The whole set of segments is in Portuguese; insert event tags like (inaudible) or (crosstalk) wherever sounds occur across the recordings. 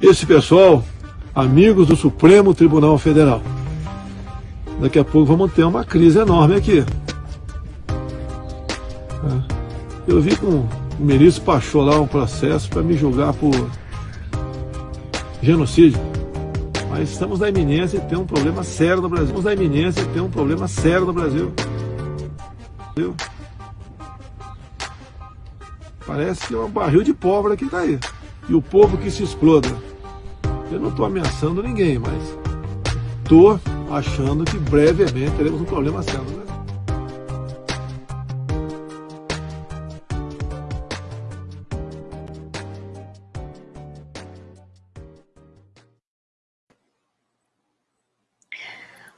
Esse pessoal, amigos do Supremo Tribunal Federal. Daqui a pouco vamos ter uma crise enorme aqui. É. Eu vi com o ministro Pachou lá um processo para me julgar por genocídio. Mas estamos na iminência de ter um problema sério no Brasil. Estamos na iminência de ter um problema sério no Brasil. Parece que é um barril de pólvora que está aí. E o povo que se exploda. Eu não estou ameaçando ninguém, mas estou achando que brevemente teremos um problema sério. Né?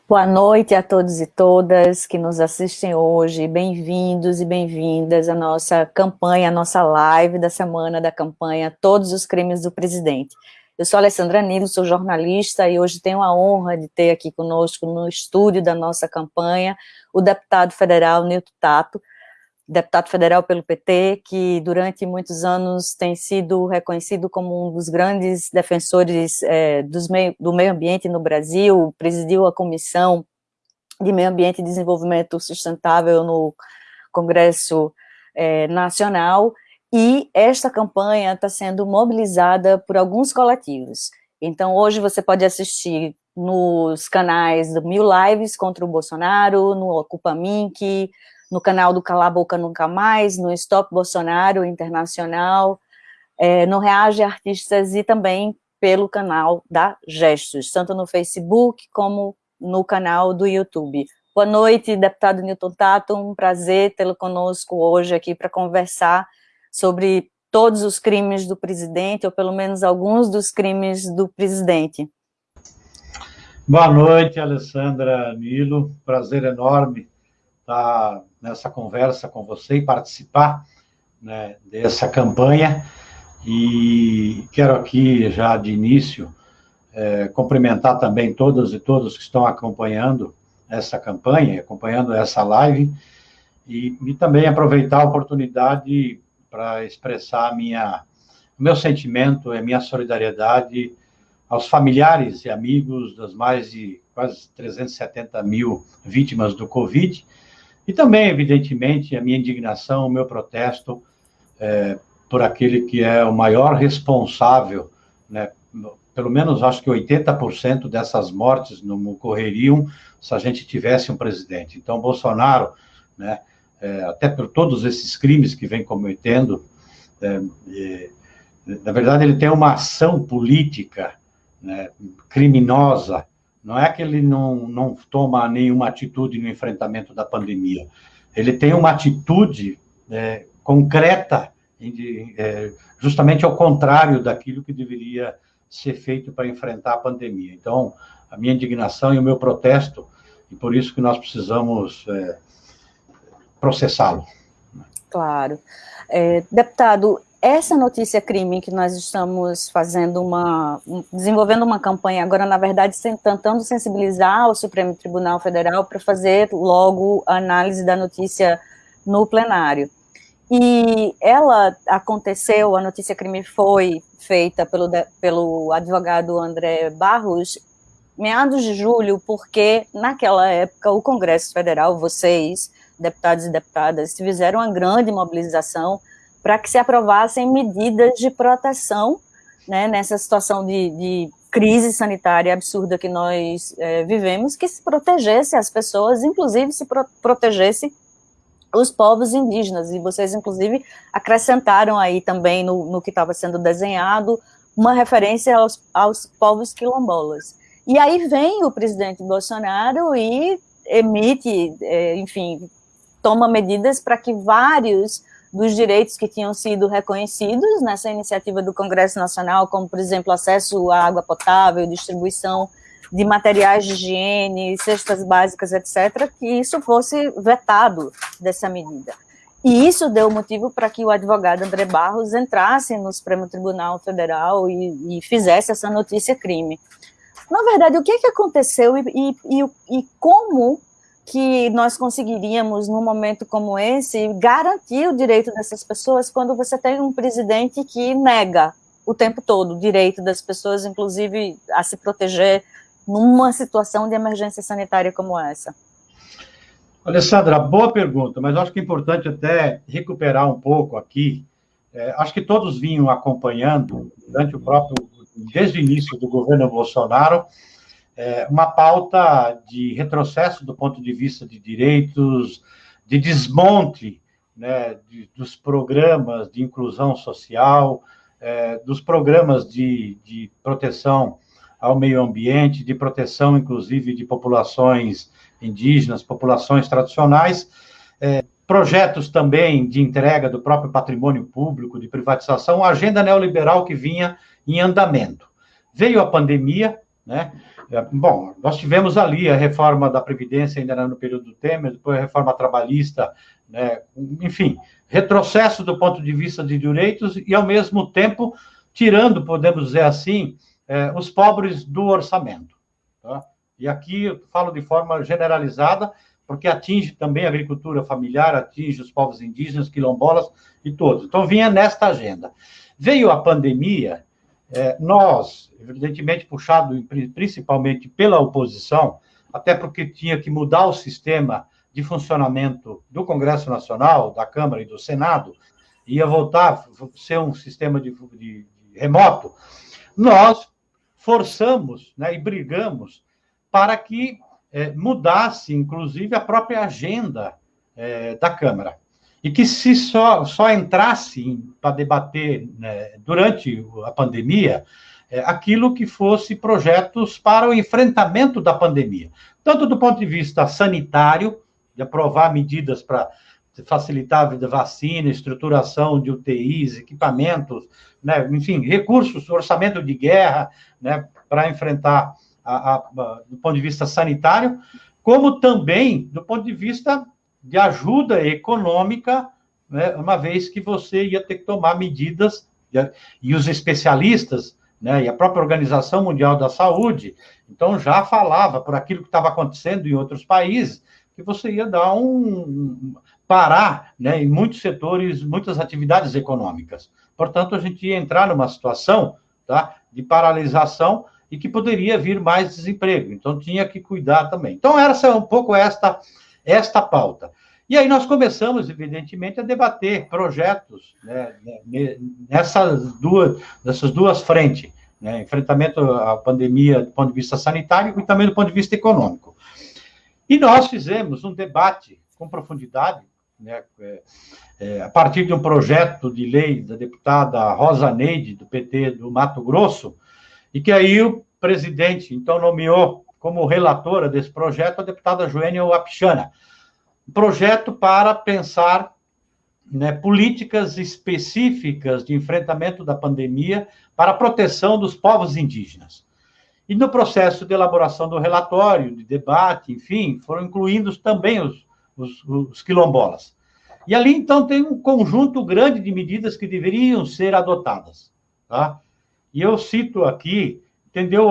Boa noite a todos e todas que nos assistem hoje. Bem-vindos e bem-vindas à nossa campanha, à nossa live da semana da campanha Todos os Crimes do Presidente. Eu sou Alessandra Nilo, sou jornalista e hoje tenho a honra de ter aqui conosco no estúdio da nossa campanha o deputado federal Nilton Tato, deputado federal pelo PT, que durante muitos anos tem sido reconhecido como um dos grandes defensores é, meio, do meio ambiente no Brasil, presidiu a Comissão de Meio Ambiente e Desenvolvimento Sustentável no Congresso é, Nacional, e esta campanha está sendo mobilizada por alguns coletivos. Então, hoje você pode assistir nos canais do Mil Lives contra o Bolsonaro, no Ocupa Mink, no canal do Cala Boca Nunca Mais, no Stop Bolsonaro Internacional, é, no Reage Artistas e também pelo canal da Gestos, tanto no Facebook como no canal do YouTube. Boa noite, deputado Newton Tato, um prazer tê-lo conosco hoje aqui para conversar sobre todos os crimes do presidente, ou pelo menos alguns dos crimes do presidente. Boa noite, Alessandra Nilo, prazer enorme estar nessa conversa com você e participar né, dessa campanha. E quero aqui, já de início, é, cumprimentar também todas e todos que estão acompanhando essa campanha, acompanhando essa live, e, e também aproveitar a oportunidade para expressar minha, meu sentimento e a minha solidariedade aos familiares e amigos das mais de quase 370 mil vítimas do Covid, e também, evidentemente, a minha indignação, o meu protesto é, por aquele que é o maior responsável, né, pelo menos acho que 80% dessas mortes não ocorreriam se a gente tivesse um presidente. Então, Bolsonaro, né, é, até por todos esses crimes que vem cometendo, é, é, na verdade, ele tem uma ação política né, criminosa não é que ele não, não toma nenhuma atitude no enfrentamento da pandemia. Ele tem uma atitude é, concreta, é, justamente ao contrário daquilo que deveria ser feito para enfrentar a pandemia. Então, a minha indignação e o meu protesto, e por isso que nós precisamos é, processá-lo. Claro. É, deputado, essa notícia crime que nós estamos fazendo uma, desenvolvendo uma campanha agora, na verdade, tentando sensibilizar o Supremo Tribunal Federal para fazer logo a análise da notícia no plenário. E ela aconteceu, a notícia crime foi feita pelo, pelo advogado André Barros, meados de julho, porque naquela época o Congresso Federal, vocês, deputados e deputadas, fizeram uma grande mobilização para que se aprovassem medidas de proteção né, nessa situação de, de, crise sanitária absurda que nós é, vivemos, que se protegesse as pessoas, inclusive se pro protegesse os povos indígenas, e vocês, inclusive, acrescentaram aí também no, no que estava sendo desenhado uma referência aos, aos povos quilombolas. E aí vem o presidente Bolsonaro e emite, é, enfim, toma medidas para que vários dos direitos que tinham sido reconhecidos nessa iniciativa do Congresso Nacional, como, por exemplo, acesso à água potável, distribuição de materiais de higiene, cestas básicas, etc., que isso fosse vetado dessa medida. E isso deu motivo para que o advogado André Barros entrasse no Supremo Tribunal Federal e, e fizesse essa notícia crime. Na verdade, o que, é que aconteceu e, e, e como que nós conseguiríamos, num momento como esse, garantir o direito dessas pessoas quando você tem um presidente que nega o tempo todo o direito das pessoas, inclusive a se proteger numa situação de emergência sanitária como essa? Alessandra, boa pergunta, mas acho que é importante até recuperar um pouco aqui. É, acho que todos vinham acompanhando, durante o próprio, desde o início do governo Bolsonaro, é, uma pauta de retrocesso do ponto de vista de direitos, de desmonte né, de, dos programas de inclusão social, é, dos programas de, de proteção ao meio ambiente, de proteção, inclusive, de populações indígenas, populações tradicionais, é, projetos também de entrega do próprio patrimônio público, de privatização, a agenda neoliberal que vinha em andamento. Veio a pandemia, né? É, bom, nós tivemos ali a reforma da Previdência, ainda no período do Temer, depois a reforma trabalhista, né? enfim, retrocesso do ponto de vista de direitos e, ao mesmo tempo, tirando, podemos dizer assim, eh, os pobres do orçamento. Tá? E aqui eu falo de forma generalizada, porque atinge também a agricultura familiar, atinge os povos indígenas, quilombolas e todos. Então, vinha nesta agenda. Veio a pandemia, é, nós, evidentemente puxado principalmente pela oposição, até porque tinha que mudar o sistema de funcionamento do Congresso Nacional, da Câmara e do Senado, ia voltar a ser um sistema de, de, de remoto, nós forçamos né, e brigamos para que é, mudasse, inclusive, a própria agenda é, da Câmara e que se só, só entrasse para debater né, durante a pandemia é, aquilo que fosse projetos para o enfrentamento da pandemia, tanto do ponto de vista sanitário, de aprovar medidas para facilitar a vida vacina, estruturação de UTIs, equipamentos, né, enfim, recursos, orçamento de guerra, né, para enfrentar a, a, a, do ponto de vista sanitário, como também do ponto de vista de ajuda econômica, né, uma vez que você ia ter que tomar medidas, e os especialistas, né, e a própria Organização Mundial da Saúde, então já falava por aquilo que estava acontecendo em outros países, que você ia dar um parar né, em muitos setores, muitas atividades econômicas. Portanto, a gente ia entrar numa situação tá, de paralisação e que poderia vir mais desemprego. Então, tinha que cuidar também. Então, essa é um pouco esta esta pauta. E aí nós começamos, evidentemente, a debater projetos né, nessas, duas, nessas duas frentes, né, enfrentamento à pandemia do ponto de vista sanitário e também do ponto de vista econômico. E nós fizemos um debate com profundidade, né, é, é, a partir de um projeto de lei da deputada Rosa Neide, do PT do Mato Grosso, e que aí o presidente, então, nomeou como relatora desse projeto a deputada Joênia Wapichana. projeto para pensar né, políticas específicas de enfrentamento da pandemia para a proteção dos povos indígenas. E no processo de elaboração do relatório, de debate, enfim, foram incluídos também os, os, os quilombolas. E ali, então, tem um conjunto grande de medidas que deveriam ser adotadas. Tá? E eu cito aqui entendeu?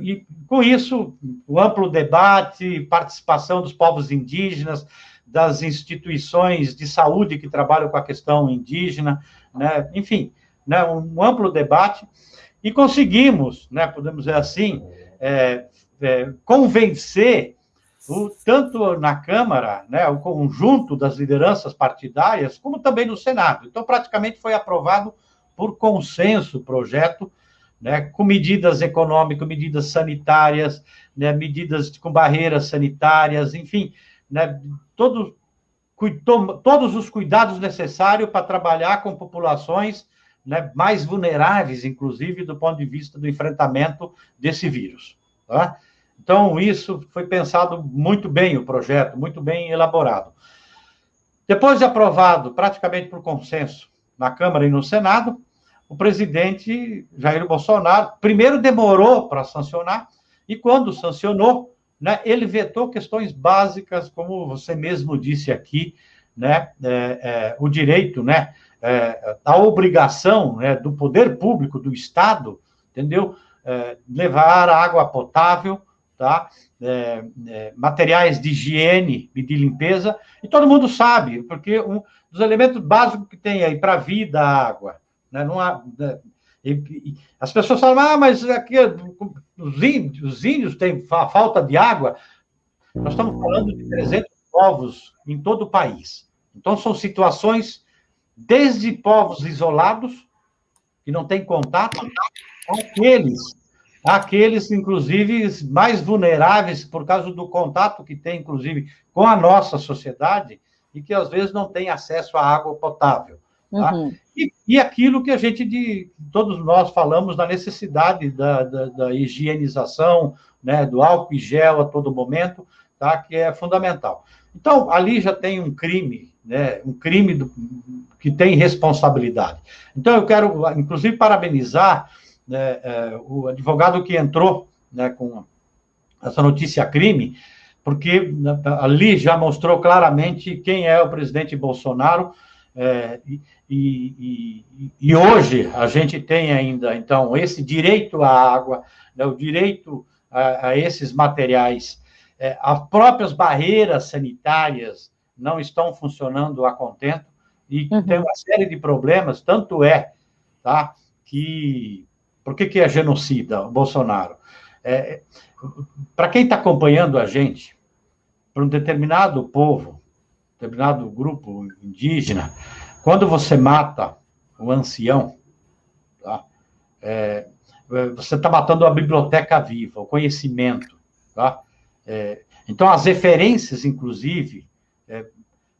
E com isso, o amplo debate, participação dos povos indígenas, das instituições de saúde que trabalham com a questão indígena, né? enfim, né? um amplo debate, e conseguimos, né? podemos dizer assim, é, é, convencer o, tanto na Câmara, né, o conjunto das lideranças partidárias, como também no Senado. Então, praticamente foi aprovado por consenso o projeto, né, com medidas econômicas, medidas sanitárias, né, medidas com barreiras sanitárias, enfim, né, todo, todos os cuidados necessários para trabalhar com populações né, mais vulneráveis, inclusive, do ponto de vista do enfrentamento desse vírus. Tá? Então, isso foi pensado muito bem, o projeto, muito bem elaborado. Depois de aprovado, praticamente por consenso, na Câmara e no Senado, o presidente Jair Bolsonaro primeiro demorou para sancionar e quando sancionou, né, ele vetou questões básicas, como você mesmo disse aqui, né, é, é, o direito, né, é, a obrigação né, do poder público do Estado, entendeu, é, levar água potável tá? É, é, materiais de higiene e de limpeza, e todo mundo sabe, porque um dos elementos básicos que tem aí para a vida, a água. Né? Não há, né? e, e, as pessoas falam, ah, mas aqui os índios, os índios têm falta de água. Nós estamos falando de 300 povos em todo o país. Então, são situações desde povos isolados, que não têm contato, aqueles, aqueles, inclusive, mais vulneráveis por causa do contato que tem, inclusive, com a nossa sociedade e que, às vezes, não tem acesso à água potável. Tá? Uhum. E, e, aquilo que a gente, de, todos nós falamos da necessidade da, da, da higienização, né, do álcool e gel a todo momento, tá? que é fundamental. Então, ali já tem um crime, né? um crime do, que tem responsabilidade. Então, eu quero, inclusive, parabenizar né, é, o advogado que entrou né, com essa notícia crime, porque né, ali já mostrou claramente quem é o presidente Bolsonaro, é, e, e, e, hoje a gente tem ainda, então, esse direito à água, né, o direito a, a esses materiais é, as próprias barreiras sanitárias não estão funcionando a contento e uhum. tem uma série de problemas, tanto é, tá, que... Por que, que é genocida o Bolsonaro? É, Para quem está acompanhando a gente, para um determinado povo, determinado grupo indígena, quando você mata o ancião, tá, é, você está matando a biblioteca viva, o conhecimento, tá? É, então, as referências, inclusive, é,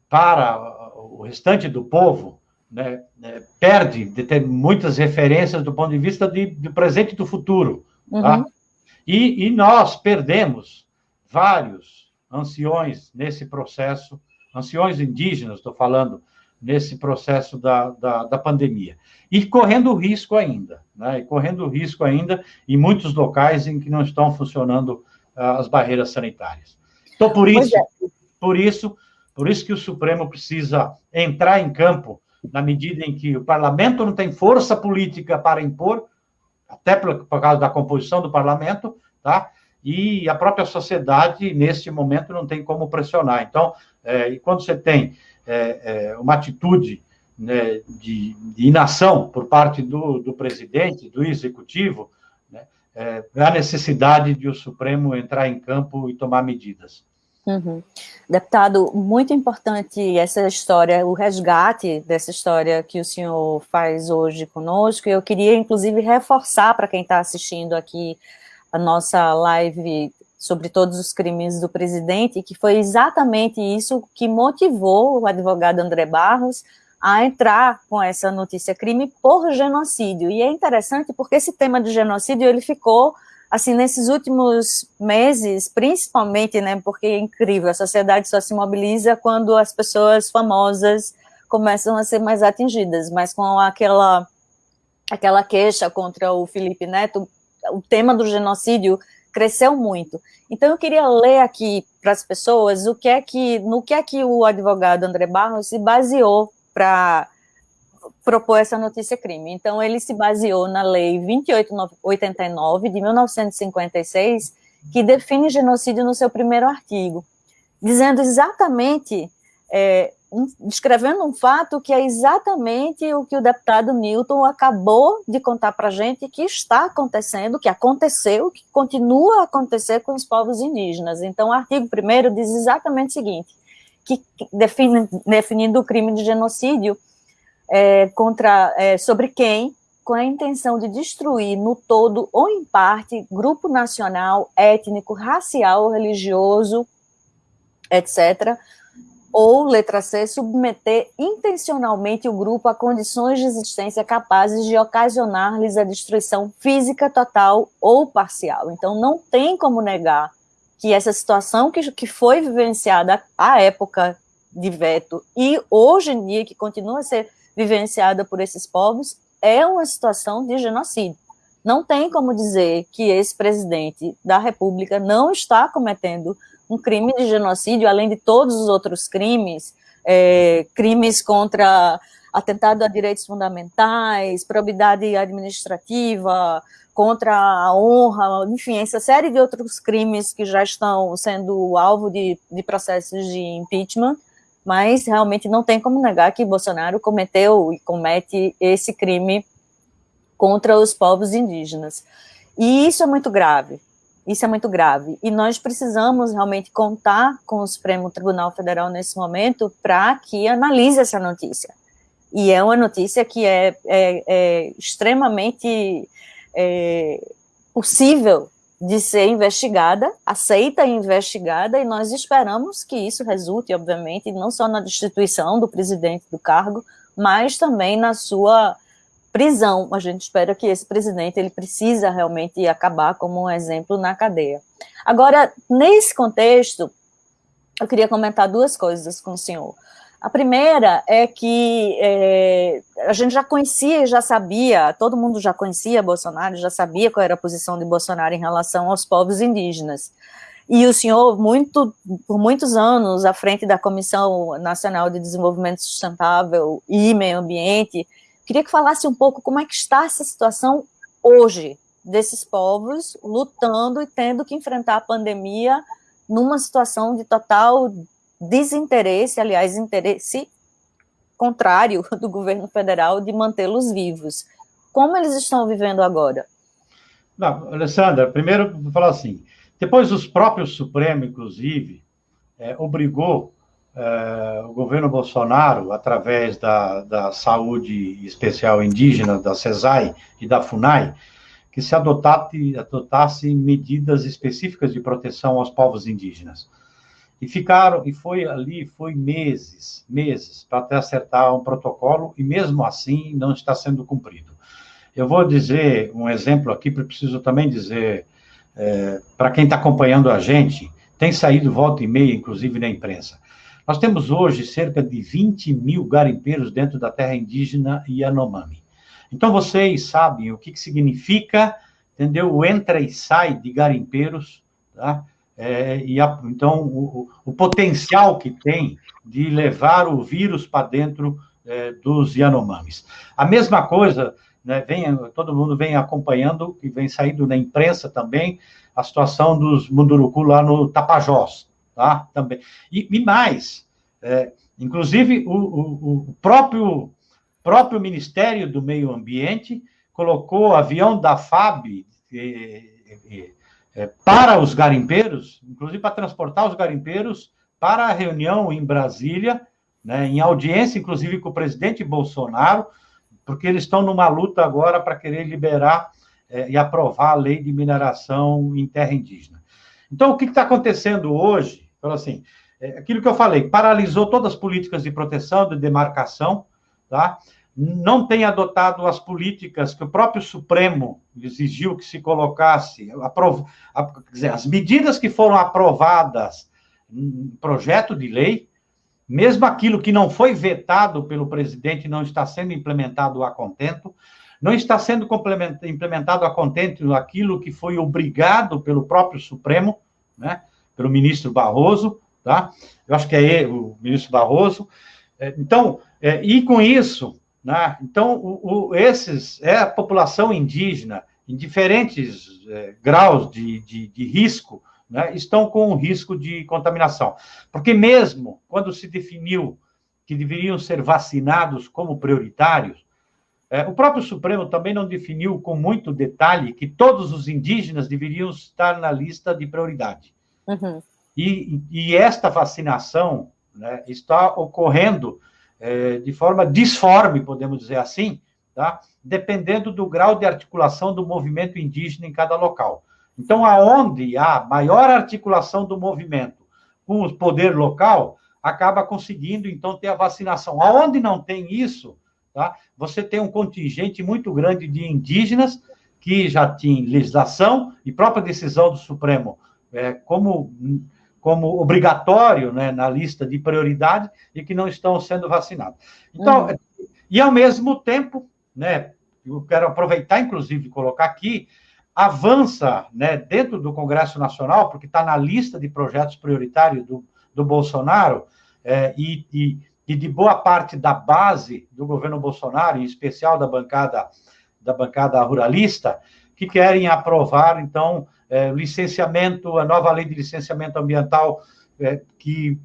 para o restante do povo, né, é, perde de ter muitas referências do ponto de vista de, do presente e do futuro. Tá? Uhum. Tá? E, e, nós perdemos vários anciões nesse processo, anciões indígenas, estou falando, nesse processo da, da, da, pandemia. E correndo risco ainda, né? E correndo risco ainda em muitos locais em que não estão funcionando as barreiras sanitárias. Então, por isso, é. por isso, por isso que o Supremo precisa entrar em campo na medida em que o parlamento não tem força política para impor, até por, por causa da composição do parlamento, tá? E a própria sociedade, neste momento, não tem como pressionar. Então, é, e quando você tem é, é, uma atitude né, de, de, inação por parte do, do presidente, do executivo, é, a necessidade de o Supremo entrar em campo e tomar medidas. Uhum. Deputado, muito importante essa história, o resgate dessa história que o senhor faz hoje conosco, eu queria, inclusive, reforçar para quem está assistindo aqui a nossa live sobre todos os crimes do presidente, que foi exatamente isso que motivou o advogado André Barros a entrar com essa notícia crime por genocídio. E é interessante porque esse tema de genocídio ele ficou assim nesses últimos meses, principalmente, né, porque é incrível, a sociedade só se mobiliza quando as pessoas famosas começam a ser mais atingidas, mas com aquela aquela queixa contra o Felipe Neto, o tema do genocídio cresceu muito. Então eu queria ler aqui para as pessoas o que é que no que é que o advogado André Barros se baseou para propor essa notícia crime. Então, ele se baseou na Lei 2889 de 1956, que define genocídio no seu primeiro artigo, dizendo exatamente, é, um, descrevendo um fato que é exatamente o que o deputado Newton acabou de contar para a gente que está acontecendo, que aconteceu, que continua a acontecer com os povos indígenas. Então, o artigo 1 diz exatamente o seguinte, que define, definindo o crime de genocídio é, contra, é, sobre quem, com a intenção de destruir no todo ou em parte, grupo nacional, étnico, racial, religioso, etc., ou, letra C, submeter intencionalmente o grupo a condições de existência capazes de ocasionar-lhes a destruição física total ou parcial. Então, não tem como negar que essa situação que, que foi vivenciada à época de veto e hoje em dia que continua a ser vivenciada por esses povos é uma situação de genocídio. Não tem como dizer que esse presidente da República não está cometendo um crime de genocídio, além de todos os outros crimes é, crimes contra atentado a direitos fundamentais, probidade administrativa, contra a honra, enfim, essa série de outros crimes que já estão sendo alvo de, de processos de impeachment, mas realmente não tem como negar que Bolsonaro cometeu e comete esse crime contra os povos indígenas. E isso é muito grave, isso é muito grave. E nós precisamos realmente contar com o Supremo Tribunal Federal nesse momento para que analise essa notícia. E é uma notícia que é, é, é extremamente é, possível de ser investigada, aceita e investigada, e nós esperamos que isso resulte, obviamente, não só na destituição do presidente do cargo, mas também na sua prisão. A gente espera que esse presidente ele precisa realmente acabar como um exemplo na cadeia. Agora, nesse contexto, eu queria comentar duas coisas com o senhor. A primeira é que é, a gente já conhecia já sabia, todo mundo já conhecia Bolsonaro, já sabia qual era a posição de Bolsonaro em relação aos povos indígenas. E o senhor, muito, por muitos anos, à frente da Comissão Nacional de Desenvolvimento Sustentável e Meio Ambiente, queria que falasse um pouco como é que está essa situação hoje, desses povos lutando e tendo que enfrentar a pandemia numa situação de total desinteresse, aliás, interesse contrário (laughs) do governo federal de mantê-los vivos. Como eles estão vivendo agora? Não, Alessandra, primeiro vou falar assim, depois os próprios Supremo, inclusive, é, obrigou é, o governo Bolsonaro, através da, da saúde especial indígena, da CESAI e da FUNAI, que se adotasse, adotasse medidas específicas de proteção aos povos indígenas. E ficaram, e foi ali, foi meses, meses, para até acertar um protocolo, e mesmo assim não está sendo cumprido. Eu vou dizer um exemplo aqui, porque preciso também dizer, é, para quem está acompanhando a gente, tem saído volta e meia, inclusive na imprensa. Nós temos hoje cerca de 20 mil garimpeiros dentro da terra indígena Yanomami. Então, vocês sabem o que, que significa, entendeu? O entra e sai de garimpeiros, tá? É, e a, então, o, o, potencial que tem de levar o vírus para dentro é, dos Yanomamis. A mesma coisa, né, vem, todo mundo vem acompanhando, e vem saindo na imprensa também, a situação dos Munduruku lá no Tapajós, tá? Também. E, e mais, é, inclusive o, o, o, próprio, próprio Ministério do Meio Ambiente colocou avião da FAB, é, para os garimpeiros, inclusive para transportar os garimpeiros para a reunião em Brasília, né, em audiência, inclusive com o presidente Bolsonaro, porque eles estão numa luta agora para querer liberar é, e aprovar a lei de mineração em terra indígena. Então, o que está acontecendo hoje? Então, assim, é, aquilo que eu falei, paralisou todas as políticas de proteção, de demarcação, tá? não tem adotado as políticas que o próprio Supremo exigiu que se colocasse, aprov... dizer, as medidas que foram aprovadas em projeto de lei, mesmo aquilo que não foi vetado pelo presidente não está sendo implementado a contento, não está sendo implementado a contento aquilo que foi obrigado pelo próprio Supremo, né, pelo ministro Barroso, tá? Eu acho que é ele, o ministro Barroso. É, então, é, e com isso, né? Então, o, o, esses é a população indígena, em diferentes é, graus de, de, de risco, né, estão com risco de contaminação. Porque mesmo quando se definiu que deveriam ser vacinados como prioritários, é, o próprio Supremo também não definiu com muito detalhe que todos os indígenas deveriam estar na lista de prioridade. Uhum. E, e, esta vacinação né, está ocorrendo é, de forma disforme, podemos dizer assim, tá? dependendo do grau de articulação do movimento indígena em cada local. Então, aonde há maior articulação do movimento com o poder local, acaba conseguindo, então, ter a vacinação. Aonde não tem isso, tá? você tem um contingente muito grande de indígenas que já tem legislação e própria decisão do Supremo é, como como obrigatório né, na lista de prioridade e que não estão sendo vacinados. Então, uhum. e ao mesmo tempo, né, eu quero aproveitar, inclusive, e colocar aqui, avança né, dentro do Congresso Nacional, porque está na lista de projetos prioritários do, do Bolsonaro, é, e, e, e de boa parte da base do governo Bolsonaro, em especial da bancada da bancada ruralista, que querem aprovar então é, licenciamento, a nova lei de licenciamento ambiental é, que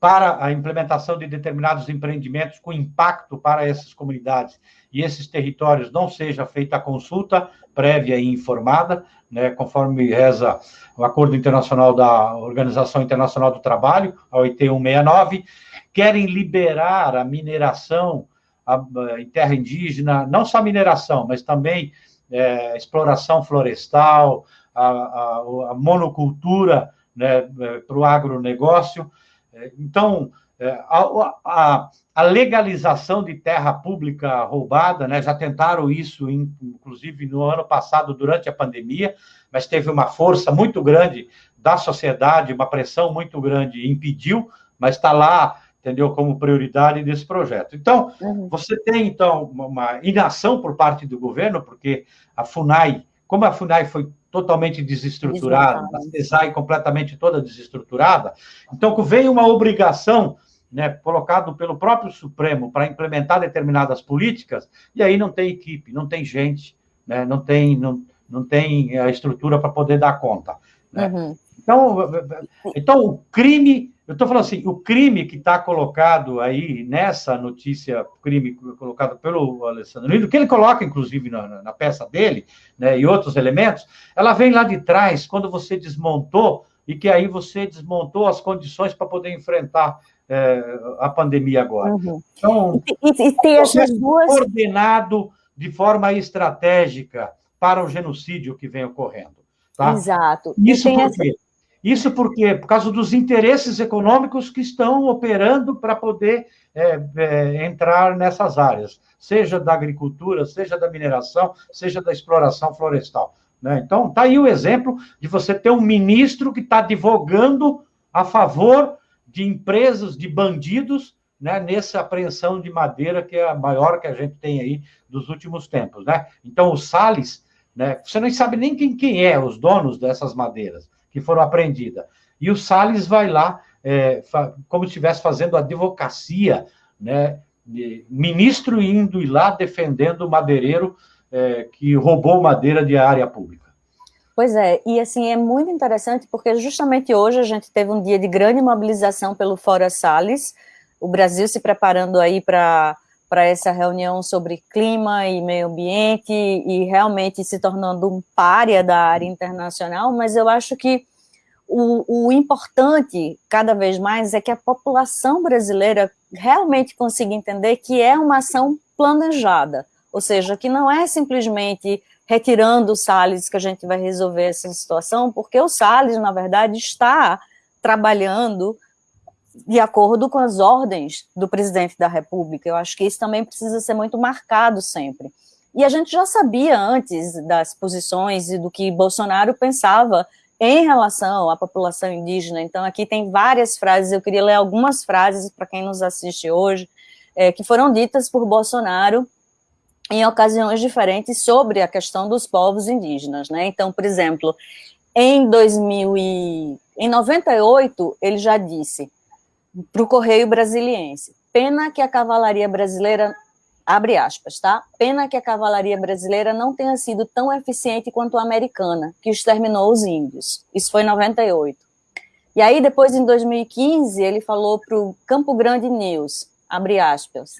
para a implementação de determinados empreendimentos com impacto para essas comunidades e esses territórios não seja feita a consulta prévia e informada, né, conforme reza o Acordo Internacional da Organização Internacional do Trabalho, a OIT 169, querem liberar a mineração a, em terra indígena, não só mineração, mas também é, exploração florestal, a, a, a monocultura né, é, para o agronegócio. É, então, é, a, a, a, legalização de terra pública roubada, né, já tentaram isso, inclusive no ano passado, durante a pandemia, mas teve uma força muito grande da sociedade, uma pressão muito grande, impediu, mas está lá, entendeu, como prioridade desse projeto. Então, uhum. você tem, então, uma inação por parte do governo, porque a FUNAI, como a FUNAI foi totalmente desestruturada, a CESAI completamente toda desestruturada. Então, vem uma obrigação né, colocado pelo próprio Supremo para implementar determinadas políticas, e aí não tem equipe, não tem gente, né, não, tem, não, não tem a estrutura para poder dar conta. Né? Uhum. Então, então, o crime, eu estou falando assim, o crime que está colocado aí nessa notícia, crime colocado pelo Alessandro Lindo, que ele coloca, inclusive, na, na peça dele, né, e outros elementos, ela vem lá de trás, quando você desmontou, e que aí você desmontou as condições para poder enfrentar é, a pandemia agora. Uhum. Então, e, e tem essas duas... coordenado de forma estratégica para o genocídio que vem ocorrendo. Tá? Exato. Isso por quê? Essa... Isso porque, por causa dos interesses econômicos que estão operando para poder é, é, entrar nessas áreas, seja da agricultura, seja da mineração, seja da exploração florestal. Né? Então, está aí o exemplo de você ter um ministro que está advogando a favor de empresas, de bandidos, né, nessa apreensão de madeira que é a maior que a gente tem aí dos últimos tempos. Né? Então, o Salles, né, você não sabe nem quem, quem é os donos dessas madeiras que foram apreendidas. E o Salles vai lá, é, como se estivesse fazendo advocacia, né, ministro indo e lá defendendo o madeireiro é, que roubou madeira de área pública. Pois é, e assim, é muito interessante porque justamente hoje a gente teve um dia de grande mobilização pelo Fora Salles, o Brasil se preparando aí para para essa reunião sobre clima e meio ambiente e realmente se tornando um párea da área internacional, mas eu acho que o, o, importante, cada vez mais, é que a população brasileira realmente consiga entender que é uma ação planejada, ou seja, que não é simplesmente retirando o Salles que a gente vai resolver essa situação, porque o Salles, na verdade, está trabalhando de acordo com as ordens do presidente da República. Eu acho que isso também precisa ser muito marcado sempre. E a gente já sabia antes das posições e do que Bolsonaro pensava em relação à população indígena. Então, aqui tem várias frases, eu queria ler algumas frases para quem nos assiste hoje, é, que foram ditas por Bolsonaro em ocasiões diferentes sobre a questão dos povos indígenas. Né? Então, por exemplo, em 2000 e, em 98, ele já disse para o Correio Brasiliense. Pena que a cavalaria brasileira, abre aspas, tá? Pena que a cavalaria brasileira não tenha sido tão eficiente quanto a americana, que exterminou os índios. Isso foi em 98. E aí, depois, em 2015, ele falou para o Campo Grande News, abre aspas,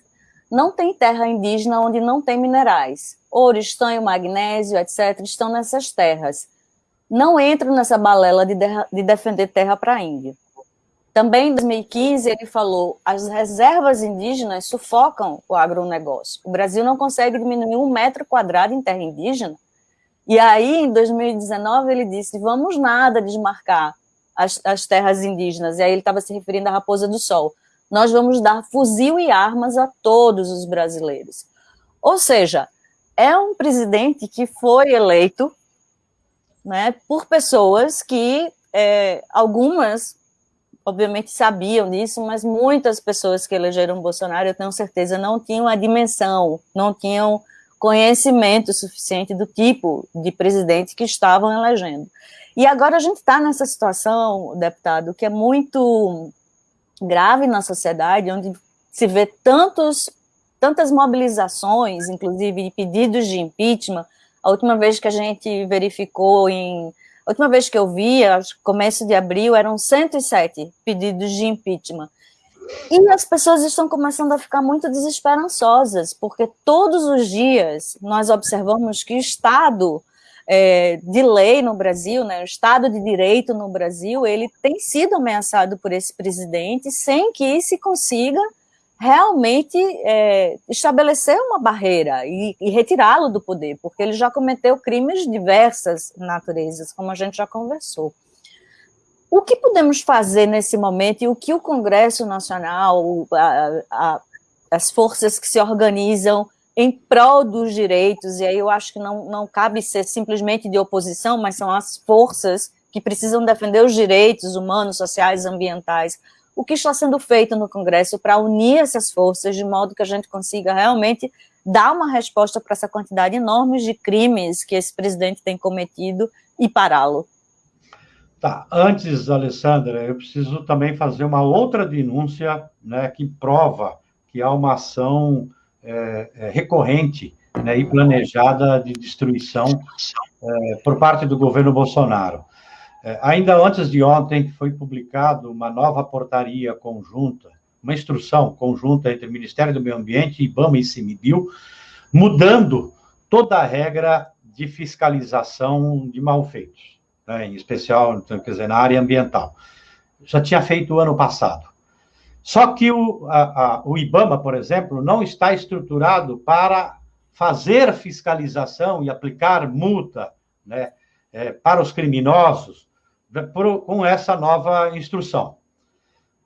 não tem terra indígena onde não tem minerais. Ouro, estanho, magnésio, etc., estão nessas terras. Não entro nessa balela de, de, de defender terra para índio. Também em 2015 ele falou, as reservas indígenas sufocam o agronegócio. O Brasil não consegue diminuir um metro quadrado em terra indígena. E aí, em 2019, ele disse, vamos nada desmarcar as, as terras indígenas. E aí ele estava se referindo à Raposa do Sol. Nós vamos dar fuzil e armas a todos os brasileiros. Ou seja, é um presidente que foi eleito né, por pessoas que, é, algumas obviamente sabiam disso, mas muitas pessoas que elegeram Bolsonaro, eu tenho certeza, não tinham a dimensão, não tinham conhecimento suficiente do tipo de presidente que estavam elegendo. E agora a gente está nessa situação, deputado, que é muito grave na sociedade, onde se vê tantos, tantas mobilizações, inclusive de pedidos de impeachment. A última vez que a gente verificou em a última vez que eu vi, começo de abril, eram 107 pedidos de impeachment. E as pessoas estão começando a ficar muito desesperançosas, porque todos os dias nós observamos que o Estado é, de lei no Brasil, né, o Estado de Direito no Brasil, ele tem sido ameaçado por esse presidente sem que se consiga realmente é, estabelecer uma barreira e, e retirá-lo do poder, porque ele já cometeu crimes de diversas naturezas, como a gente já conversou. O que podemos fazer nesse momento e o que o Congresso Nacional, a, a, as forças que se organizam em prol dos direitos, e aí eu acho que não, não cabe ser simplesmente de oposição, mas são as forças que precisam defender os direitos humanos, sociais, ambientais, o que está sendo feito no Congresso para unir essas forças de modo que a gente consiga realmente dar uma resposta para essa quantidade enorme de crimes que esse presidente tem cometido e pará-lo. Tá, antes, Alessandra, eu preciso também fazer uma outra denúncia né, que prova que há uma ação é, é, recorrente né, e planejada de destruição é, por parte do governo Bolsonaro. É, ainda antes de ontem, foi publicado uma nova portaria conjunta, uma instrução conjunta entre o Ministério do Meio Ambiente, IBAMA e CIMIBIL, mudando toda a regra de fiscalização de malfeitos, né, em especial, quer dizer, na área ambiental. Já tinha feito ano passado. Só que o, a, a, o IBAMA, por exemplo, não está estruturado para fazer fiscalização e aplicar multa né, é, para os criminosos por, com essa nova instrução.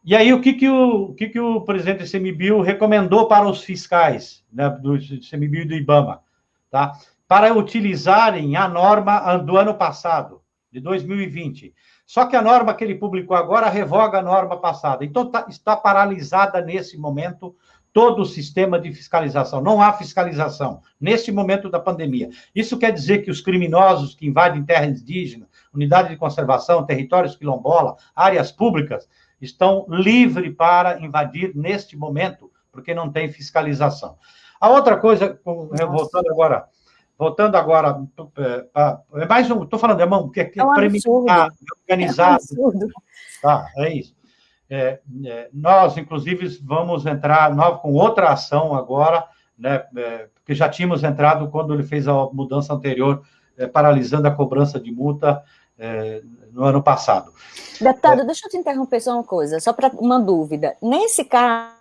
E aí, o que, que, o, o, que, que o presidente do CMBio recomendou para os fiscais né, do CMBio e do IBAMA? Tá? Para utilizarem a norma do ano passado, de 2020. Só que a norma que ele publicou agora revoga a norma passada. Então, tá, está paralisada nesse momento todo o sistema de fiscalização. Não há fiscalização nesse momento da pandemia. Isso quer dizer que os criminosos que invadem terra indígena, unidade de conservação, territórios quilombola, áreas públicas, estão livres para invadir neste momento, porque não tem fiscalização. A outra coisa, voltando agora, voltando agora, é, é mais um, estou falando, irmão, que é, é um organizado. É, um tá, é isso. É, é, nós, inclusive, vamos entrar nós, com outra ação agora, né, é, porque já tínhamos entrado quando ele fez a mudança anterior, paralisando a cobrança de multa é, no ano passado. Deputado, é... deixa eu te interromper só uma coisa, só para uma dúvida. Nesse caso,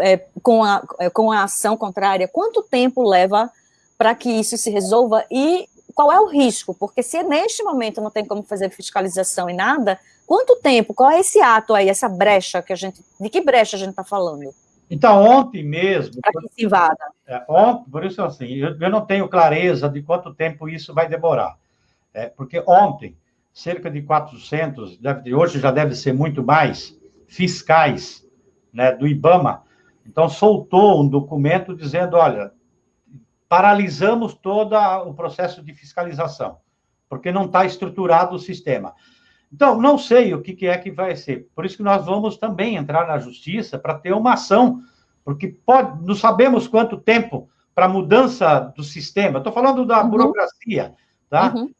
é, com, a, é, com a ação contrária, quanto tempo leva para que isso se resolva e qual é o risco? Porque se neste momento não tem como fazer fiscalização e nada, quanto tempo? Qual é esse ato aí, essa brecha que a gente. De que brecha a gente está falando? Então, ontem mesmo. Para que se invada. É, ontem, por isso, assim, eu, eu, não tenho clareza de quanto tempo isso vai demorar. É, porque ontem, cerca de 400, deve, hoje já deve ser muito mais, fiscais né, do IBAMA, então soltou um documento dizendo: olha, paralisamos todo o processo de fiscalização, porque não está estruturado o sistema. Então, não sei o que, que, é que vai ser. Por isso que nós vamos também entrar na justiça para ter uma ação, porque pode, não sabemos quanto tempo para mudança do sistema. Estou falando da uhum. burocracia, tá? Uhum.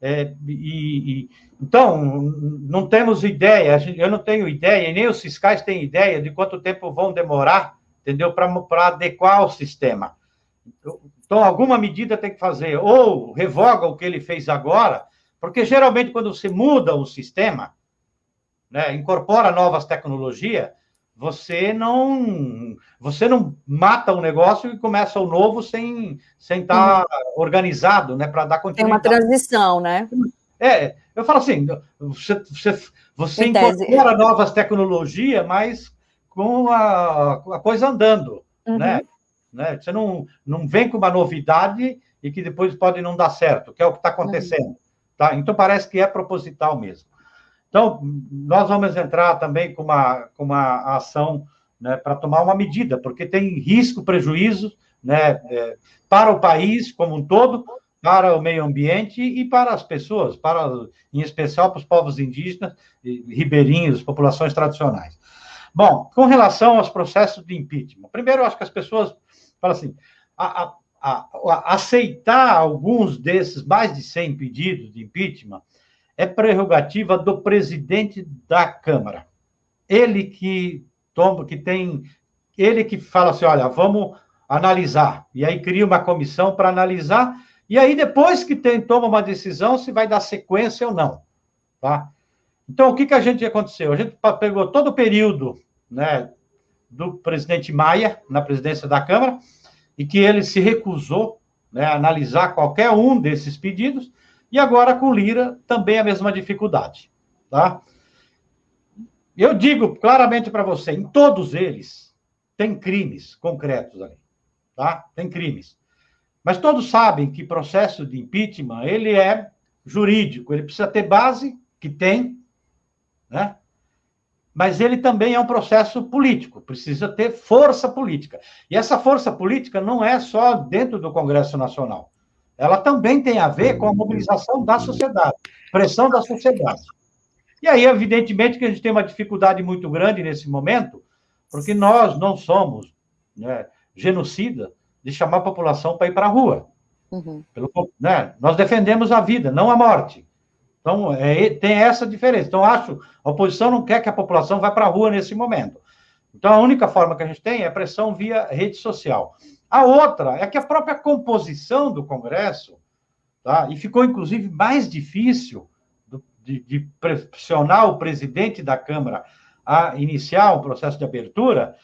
É, e, e, então, não temos ideia, eu não tenho ideia, e nem os fiscais têm ideia de quanto tempo vão demorar, entendeu? Para adequar o sistema. Então, alguma medida tem que fazer, ou revoga o que ele fez agora, porque geralmente quando você muda o sistema, né, incorpora novas tecnologias, você não você não mata o negócio e começa o novo sem sem estar tá organizado, né, para dar continuidade. Tem uma transição, né? É, eu falo assim, você você, você incorpora novas tecnologias, mas com a, a coisa andando, uhum. né? Né? Você não não vem com uma novidade e que depois pode não dar certo, que é o que está acontecendo. Uhum. Tá? Então, parece que é proposital mesmo. Então, nós vamos entrar também com uma, com uma ação né, para tomar uma medida, porque tem risco, prejuízo né, é, para o país como um todo, para o meio ambiente e para as pessoas, para, em especial para os povos indígenas, ribeirinhos, populações tradicionais. Bom, com relação aos processos de impeachment, primeiro eu acho que as pessoas falam assim, a, a, a, aceitar alguns desses mais de 100 pedidos de impeachment é prerrogativa do presidente da Câmara. Ele que toma, que tem, ele que fala assim, olha, vamos analisar. E aí cria uma comissão para analisar, e aí depois que tem, toma uma decisão se vai dar sequência ou não, tá? Então, o que, que a gente aconteceu? A gente pegou todo o período né, do presidente Maia na presidência da Câmara, e que ele se recusou né, a analisar qualquer um desses pedidos, e agora com Lira também a mesma dificuldade. Tá? Eu digo claramente para você, em todos eles tem crimes concretos ali, tá? Tem crimes. Mas todos sabem que processo de impeachment, ele é jurídico, ele precisa ter base, que tem, né? Mas ele também é um processo político, precisa ter força política. E essa força política não é só dentro do Congresso Nacional. Ela também tem a ver com a mobilização da sociedade, pressão da sociedade. E aí, evidentemente, que a gente tem uma dificuldade muito grande nesse momento, porque nós não somos né, genocida de chamar a população para ir para a rua. Uhum. Pelo, né, nós defendemos a vida, não a morte. Então, é, tem essa diferença. Então, acho, a oposição não quer que a população vá para a rua nesse momento. Então, a única forma que a gente tem é pressão via rede social. A outra é que a própria composição do Congresso, tá? e ficou, inclusive, mais difícil de, de pressionar o presidente da Câmara a iniciar o processo de abertura,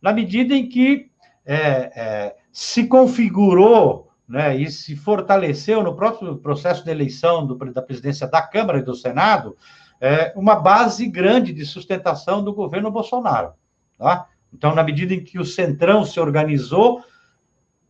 na medida em que é, é, se configurou né, e se fortaleceu no próprio processo de eleição do, da presidência da Câmara e do Senado é, uma base grande de sustentação do governo Bolsonaro. Tá? Então, na medida em que o Centrão se organizou,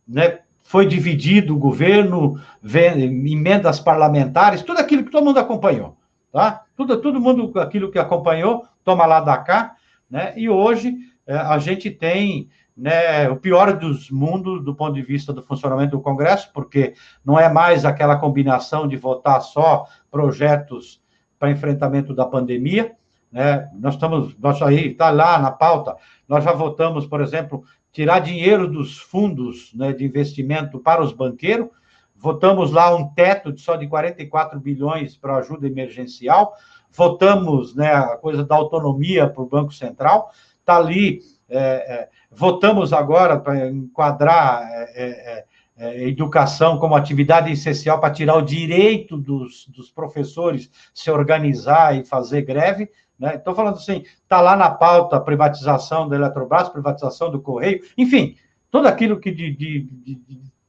né, foi dividido o governo, emendas parlamentares, tudo aquilo que todo mundo acompanhou. Tá? Tudo, todo mundo aquilo que acompanhou, toma lá da cá, né? e hoje é, a gente tem né, o pior dos mundos do ponto de vista do funcionamento do Congresso, porque não é mais aquela combinação de votar só projetos para enfrentamento da pandemia, né? Nós estamos, nós aí está lá na pauta, nós já votamos, por exemplo, tirar dinheiro dos fundos né, de investimento para os banqueiros, votamos lá um teto de só de 44 bilhões para ajuda emergencial, votamos né, a coisa da autonomia para o Banco Central, está ali é, é, votamos agora para enquadrar é, é, educação como atividade essencial para tirar o direito dos, dos professores se organizar e fazer greve. Né? Estou falando assim, está lá na pauta a privatização da Eletrobras, privatização do Correio, enfim, tudo aquilo que, de, de,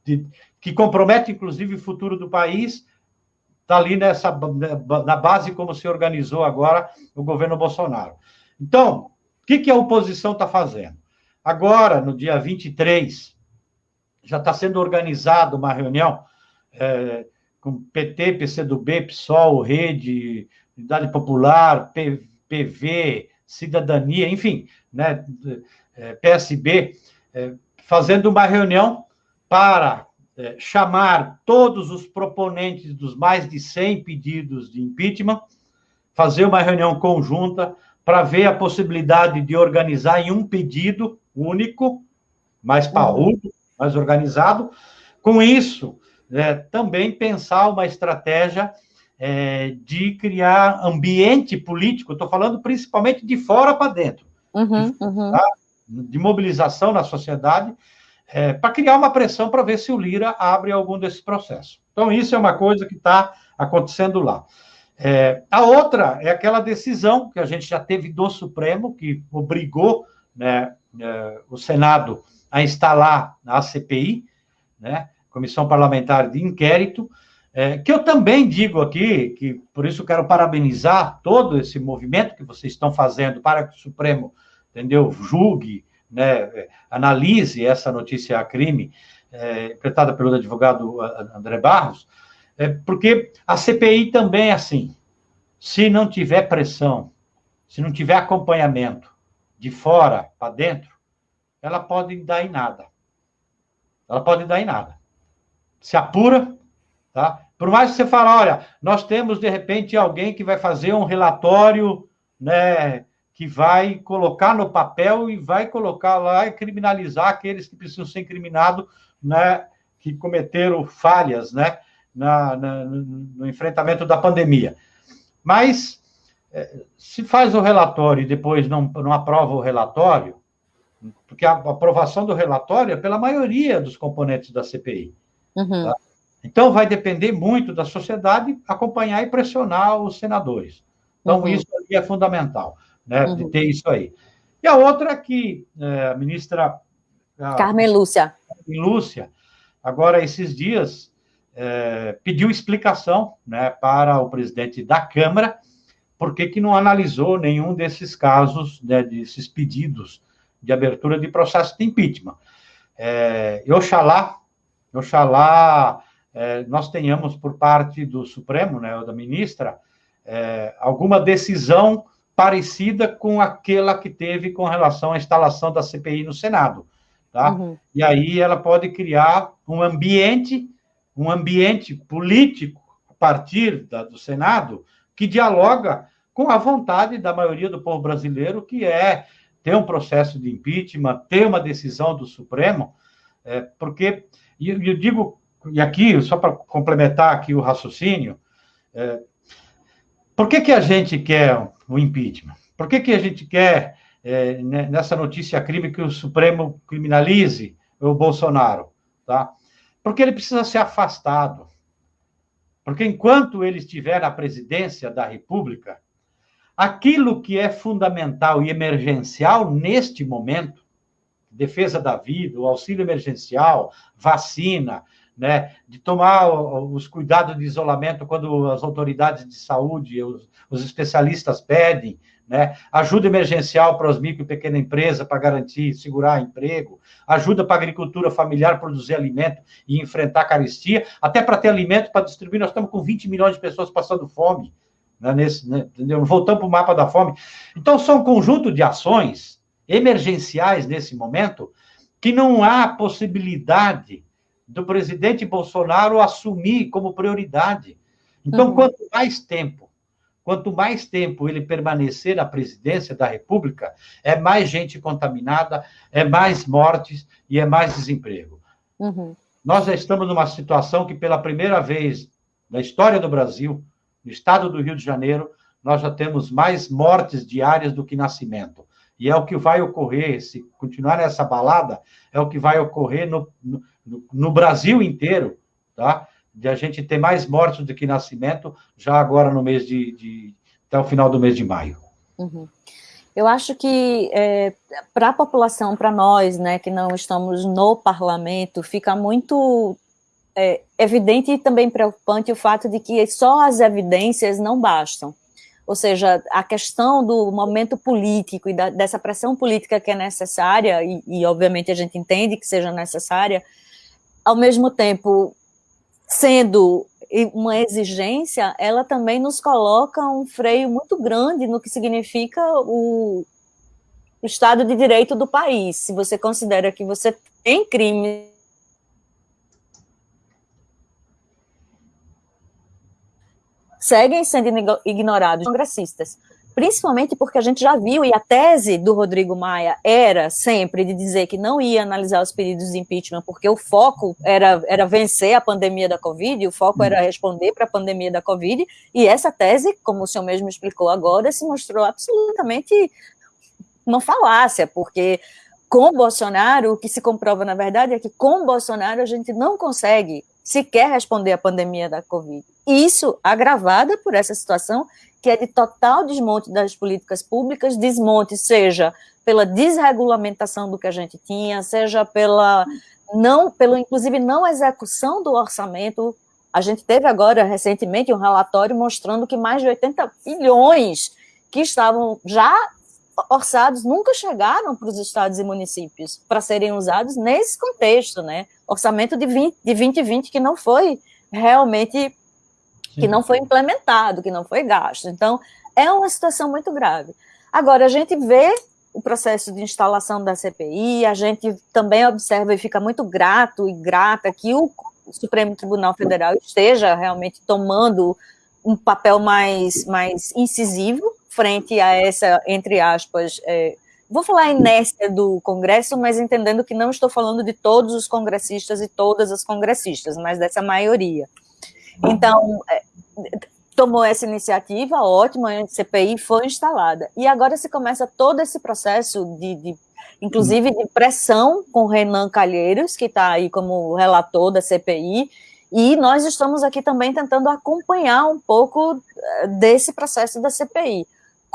de, que compromete, inclusive, o futuro do país, está ali nessa, na base como se organizou agora o governo Bolsonaro. Então, o que, que a oposição está fazendo? Agora, no dia 23, já está sendo organizada uma reunião é, com PT, PCdoB, PSOL, Rede, Unidade Popular, P, PV, Cidadania, enfim, né, é, PSB, é, fazendo uma reunião para é, chamar todos os proponentes dos mais de 100 pedidos de impeachment, fazer uma reunião conjunta para ver a possibilidade de organizar em um pedido único, mais parrudo, mais organizado. Com isso, é, também pensar uma estratégia é, de criar ambiente político, estou falando principalmente de fora para dentro, uhum, uhum. Tá? de mobilização na sociedade, é, para criar uma pressão para ver se o Lira abre algum desses processos. Então, isso é uma coisa que está acontecendo lá. É, a outra é aquela decisão que a gente já teve do Supremo, que obrigou né, é, o Senado a instalar a CPI, né, Comissão Parlamentar de Inquérito, é, que eu também digo aqui, que por isso quero parabenizar todo esse movimento que vocês estão fazendo para que o Supremo, entendeu, julgue, né, analise essa notícia a crime, é, interpretada pelo advogado André Barros, é porque a CPI também é assim. Se não tiver pressão, se não tiver acompanhamento de fora para dentro, ela pode dar em nada. Ela pode dar em nada. Se apura, Tá? Por mais que você fale, olha, nós temos, de repente, alguém que vai fazer um relatório, né, que vai colocar no papel e vai colocar lá e criminalizar aqueles que precisam ser incriminados, né, que cometeram falhas, né, na, na, no enfrentamento da pandemia. Mas, é, se faz o relatório e depois não, não aprova o relatório, porque a aprovação do relatório é pela maioria dos componentes da CPI. Uhum. Tá? Então, vai depender muito da sociedade acompanhar e pressionar os senadores. Então, uhum. isso é fundamental, né, uhum. de ter isso aí. E a outra é que é, a ministra... Carmen Lúcia. Carmen Lúcia, agora, esses dias, é, pediu explicação né, para o presidente da Câmara por que, não analisou nenhum desses casos, né, desses pedidos de abertura de processo de impeachment. É, Oxalá, Oxalá é, nós tenhamos por parte do Supremo, né, ou da ministra, é, alguma decisão parecida com aquela que teve com relação à instalação da CPI no Senado. Tá? Uhum. E aí ela pode criar um ambiente, um ambiente político a partir da, do Senado que dialoga com a vontade da maioria do povo brasileiro, que é ter um processo de impeachment, ter uma decisão do Supremo, é, porque, e eu, eu digo e aqui, só para complementar aqui o raciocínio, é, por que, que a gente quer o impeachment? Por que, que a gente quer, é, nessa notícia crime, que o Supremo criminalize o Bolsonaro? Tá? Porque ele precisa ser afastado. Porque enquanto ele estiver na presidência da República, aquilo que é fundamental e emergencial neste momento, defesa da vida, o auxílio emergencial, vacina, né, de tomar os cuidados de isolamento quando as autoridades de saúde, os, os especialistas pedem, né, ajuda emergencial para as micro e pequena empresa para garantir, segurar emprego, ajuda para a agricultura familiar produzir alimento e enfrentar a carestia, até para ter alimento para distribuir, nós estamos com 20 milhões de pessoas passando fome, né, nesse, né? Voltamos para o mapa da fome. Então, são um conjunto de ações emergenciais nesse momento que não há possibilidade do presidente Bolsonaro assumir como prioridade. Então, uhum. quanto mais tempo, quanto mais tempo ele permanecer na presidência da República, é mais gente contaminada, é mais mortes e é mais desemprego. Uhum. Nós já estamos numa situação que, pela primeira vez na história do Brasil, no estado do Rio de Janeiro, nós já temos mais mortes diárias do que nascimento. E é o que vai ocorrer, se continuar nessa balada, é o que vai ocorrer no, no, no Brasil inteiro, tá? De a gente ter mais mortes do que nascimento, já agora no mês de, de até o final do mês de maio. Uhum. Eu acho que é, para a população, para nós, né, que não estamos no parlamento, fica muito é, evidente e também preocupante o fato de que só as evidências não bastam. Ou seja, a questão do momento político e da, dessa pressão política que é necessária, e, e obviamente a gente entende que seja necessária, ao mesmo tempo, sendo uma exigência, ela também nos coloca um freio muito grande no que significa o, o Estado de Direito do país. Se você considera que você tem crime seguem sendo ignorados congressistas principalmente porque a gente já viu, e a tese do Rodrigo Maia era sempre de dizer que não ia analisar os pedidos de impeachment, porque o foco era, era vencer a pandemia da Covid, o foco era responder para a pandemia da Covid, e essa tese, como o senhor mesmo explicou agora, se mostrou absolutamente uma falácia, porque com Bolsonaro, o que se comprova, na verdade, é que com Bolsonaro a gente não consegue sequer responder à pandemia da Covid. Isso agravada por essa situação que é de total desmonte das políticas públicas, desmonte seja pela desregulamentação do que a gente tinha, seja pela não, pelo inclusive não execução do orçamento. A gente teve agora recentemente um relatório mostrando que mais de 80 bilhões que estavam já orçados nunca chegaram para os estados e municípios para serem usados nesse contexto, né? Orçamento de, 20, de 2020 que não foi realmente que não foi implementado, que não foi gasto. Então, é uma situação muito grave. Agora, a gente vê o processo de instalação da CPI, a gente também observa e fica muito grato e grata que o, o Supremo Tribunal Federal esteja realmente tomando um papel mais, mais incisivo frente a essa, entre aspas, é, vou falar inércia do Congresso, mas entendendo que não estou falando de todos os congressistas e todas as congressistas, mas dessa maioria. Então, é, tomou essa iniciativa, ótima, a CPI foi instalada. E agora se começa todo esse processo de, de inclusive de pressão com Renan Calheiros, que está aí como relator da CPI, e nós estamos aqui também tentando acompanhar um pouco eh, desse processo da CPI.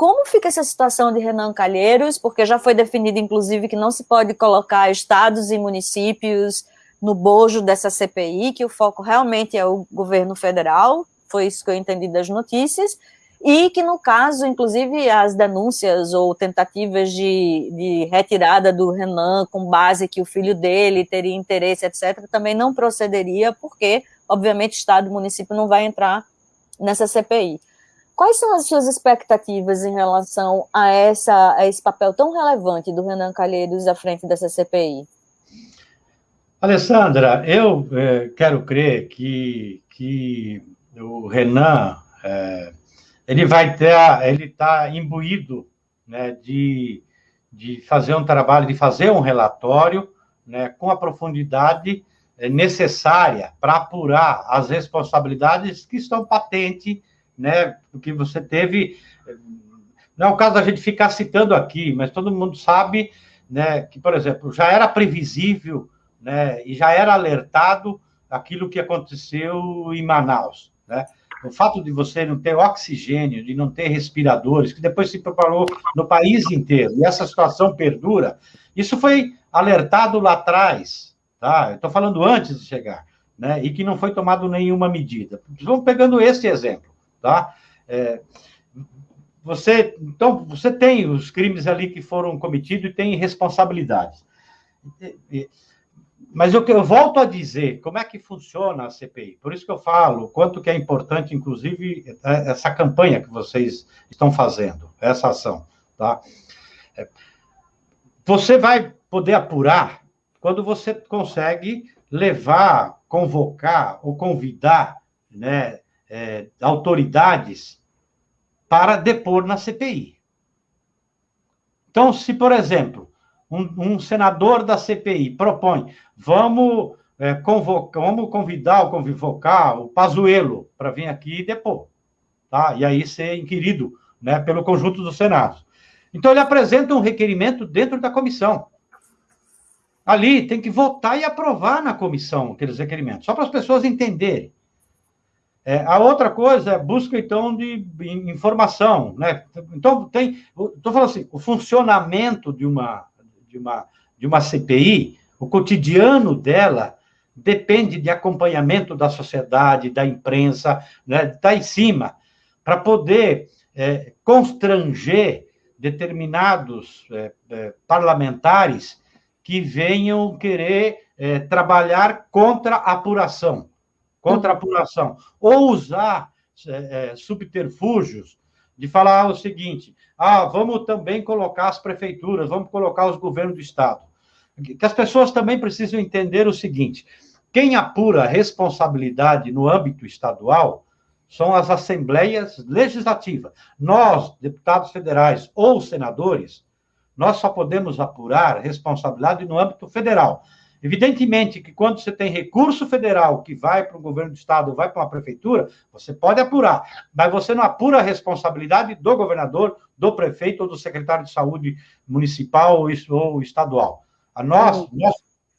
Como fica essa situação de Renan Calheiros? Porque já foi definido, inclusive, que não se pode colocar estados e municípios no bojo dessa CPI, que o foco realmente é o governo federal, foi isso que eu entendi das notícias, e que, no caso, inclusive, as denúncias ou tentativas de, de retirada do Renan com base que o filho dele teria interesse, etc., também não procederia, porque, obviamente, Estado e município não vai entrar nessa CPI. Quais são as suas expectativas em relação a, essa, a esse papel tão relevante do Renan Calheiros à frente dessa CPI? Alessandra, eu é, quero crer que, que o Renan é, ele vai ter, ele está imbuído né, de, de fazer um trabalho, de fazer um relatório né, com a profundidade é, necessária para apurar as responsabilidades que estão patentes né? Porque você teve. Não é o caso da gente ficar citando aqui, mas todo mundo sabe né, que, por exemplo, já era previsível né, e já era alertado aquilo que aconteceu em Manaus. Né? O fato de você não ter oxigênio, de não ter respiradores, que depois se propagou no país inteiro, e essa situação perdura, isso foi alertado lá atrás, tá? estou falando antes de chegar, né? E que não foi tomado nenhuma medida. Vamos pegando esse exemplo tá? É, você, então, você tem os crimes ali que foram cometidos e tem responsabilidades. Mas eu, eu volto a dizer, como é que funciona a CPI? Por isso que eu falo, quanto que é importante, inclusive, é, essa campanha que vocês estão fazendo, essa ação, tá? É, você vai poder apurar quando você consegue levar, convocar ou convidar, né, é, autoridades para depor na CPI. Então, se, por exemplo, um, um senador da CPI propõe, vamos, é, vamos convidar ou convocar o Pazuello para vir aqui e depor, tá? e aí ser inquirido né, pelo conjunto do Senado. Então, ele apresenta um requerimento dentro da comissão. Ali tem que votar e aprovar na comissão aqueles requerimentos, só para as pessoas entenderem. É, a outra coisa é busca, então, de informação, né? Então, tem... Estou falando assim, o funcionamento de uma, de, uma, de uma CPI, o cotidiano dela, depende de acompanhamento da sociedade, da imprensa, né? Está em cima, para poder é, constranger determinados é, é, parlamentares que venham querer é, trabalhar contra a apuração contra a apuração, ou usar é, é, subterfúgios de falar o seguinte: ah, vamos também colocar as prefeituras, vamos colocar os governos do Estado. Que as pessoas também precisam entender o seguinte: quem apura responsabilidade no âmbito estadual são as assembleias legislativas. Nós, deputados federais ou senadores, nós só podemos apurar responsabilidade no âmbito federal. Evidentemente que quando você tem recurso federal que vai para o governo do estado, vai para uma prefeitura, você pode apurar, mas você não apura a responsabilidade do governador, do prefeito ou do secretário de saúde municipal ou estadual. A nós, nós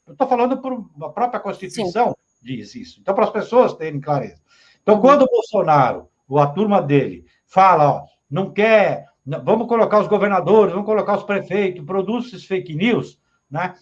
eu estou falando por a própria Constituição Sim. diz isso. Então, para as pessoas terem clareza. Então, quando o Bolsonaro, ou a turma dele, fala, ó, não quer, vamos colocar os governadores, vamos colocar os prefeitos, produz esses fake news, né?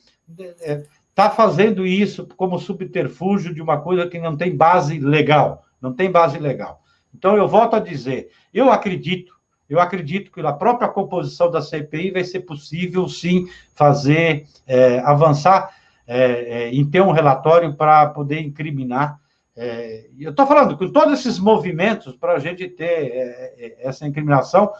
É, está fazendo isso como subterfúgio de uma coisa que não tem base legal, não tem base legal. Então, eu volto a dizer, eu acredito, eu acredito que na própria composição da CPI vai ser possível, sim, fazer, é, avançar é, é, em ter um relatório para poder incriminar. É, eu estou falando com todos esses movimentos para a gente ter é, é, essa incriminação,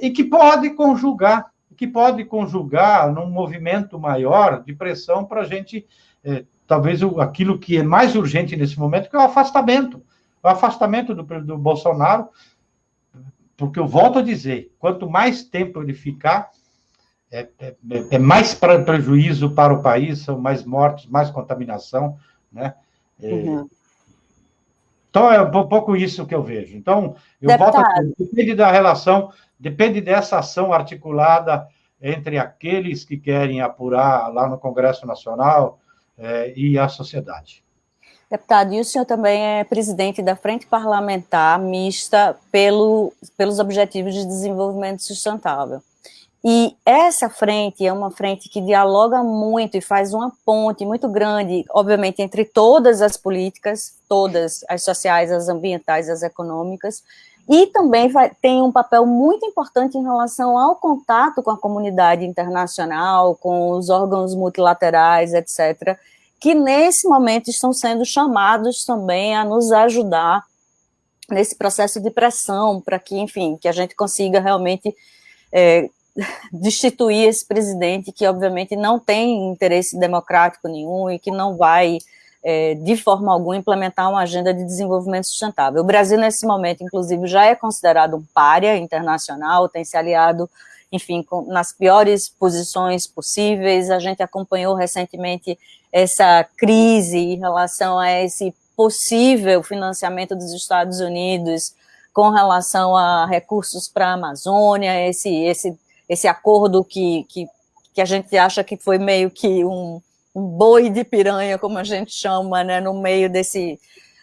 e que pode conjugar que pode conjugar num movimento maior de pressão para a gente é, talvez o, aquilo que é mais urgente nesse momento, que é o afastamento. O afastamento do, do Bolsonaro, porque eu volto a dizer, quanto mais tempo ele ficar, é, é, é mais prejuízo para o país, são mais mortes, mais contaminação, né? É, uhum. Então, é um pouco isso que eu vejo. Então, eu Deputado. volto a depende da relação, depende dessa ação articulada entre aqueles que querem apurar lá no Congresso Nacional é, e a sociedade. Deputado, e o senhor também é presidente da Frente Parlamentar Mista pelo, pelos Objetivos de Desenvolvimento Sustentável. E essa frente é uma frente que dialoga muito e faz uma ponte muito grande, obviamente, entre todas as políticas, todas as sociais, as ambientais, as econômicas, e também vai, tem um papel muito importante em relação ao contato com a comunidade internacional, com os órgãos multilaterais, etc., que nesse momento estão sendo chamados também a nos ajudar nesse processo de pressão, para que, enfim, que a gente consiga realmente é, (laughs) destituir esse presidente que, obviamente, não tem interesse democrático nenhum e que não vai, é, de forma alguma, implementar uma agenda de desenvolvimento sustentável. O Brasil, nesse momento, inclusive, já é considerado um párea internacional, tem se aliado, enfim, com, nas piores posições possíveis. A gente acompanhou recentemente essa crise em relação a esse possível financiamento dos Estados Unidos com relação a recursos para a Amazônia, esse, esse esse acordo que, que, que a gente acha que foi meio que um, boi de piranha, como a gente chama, né, no meio desse,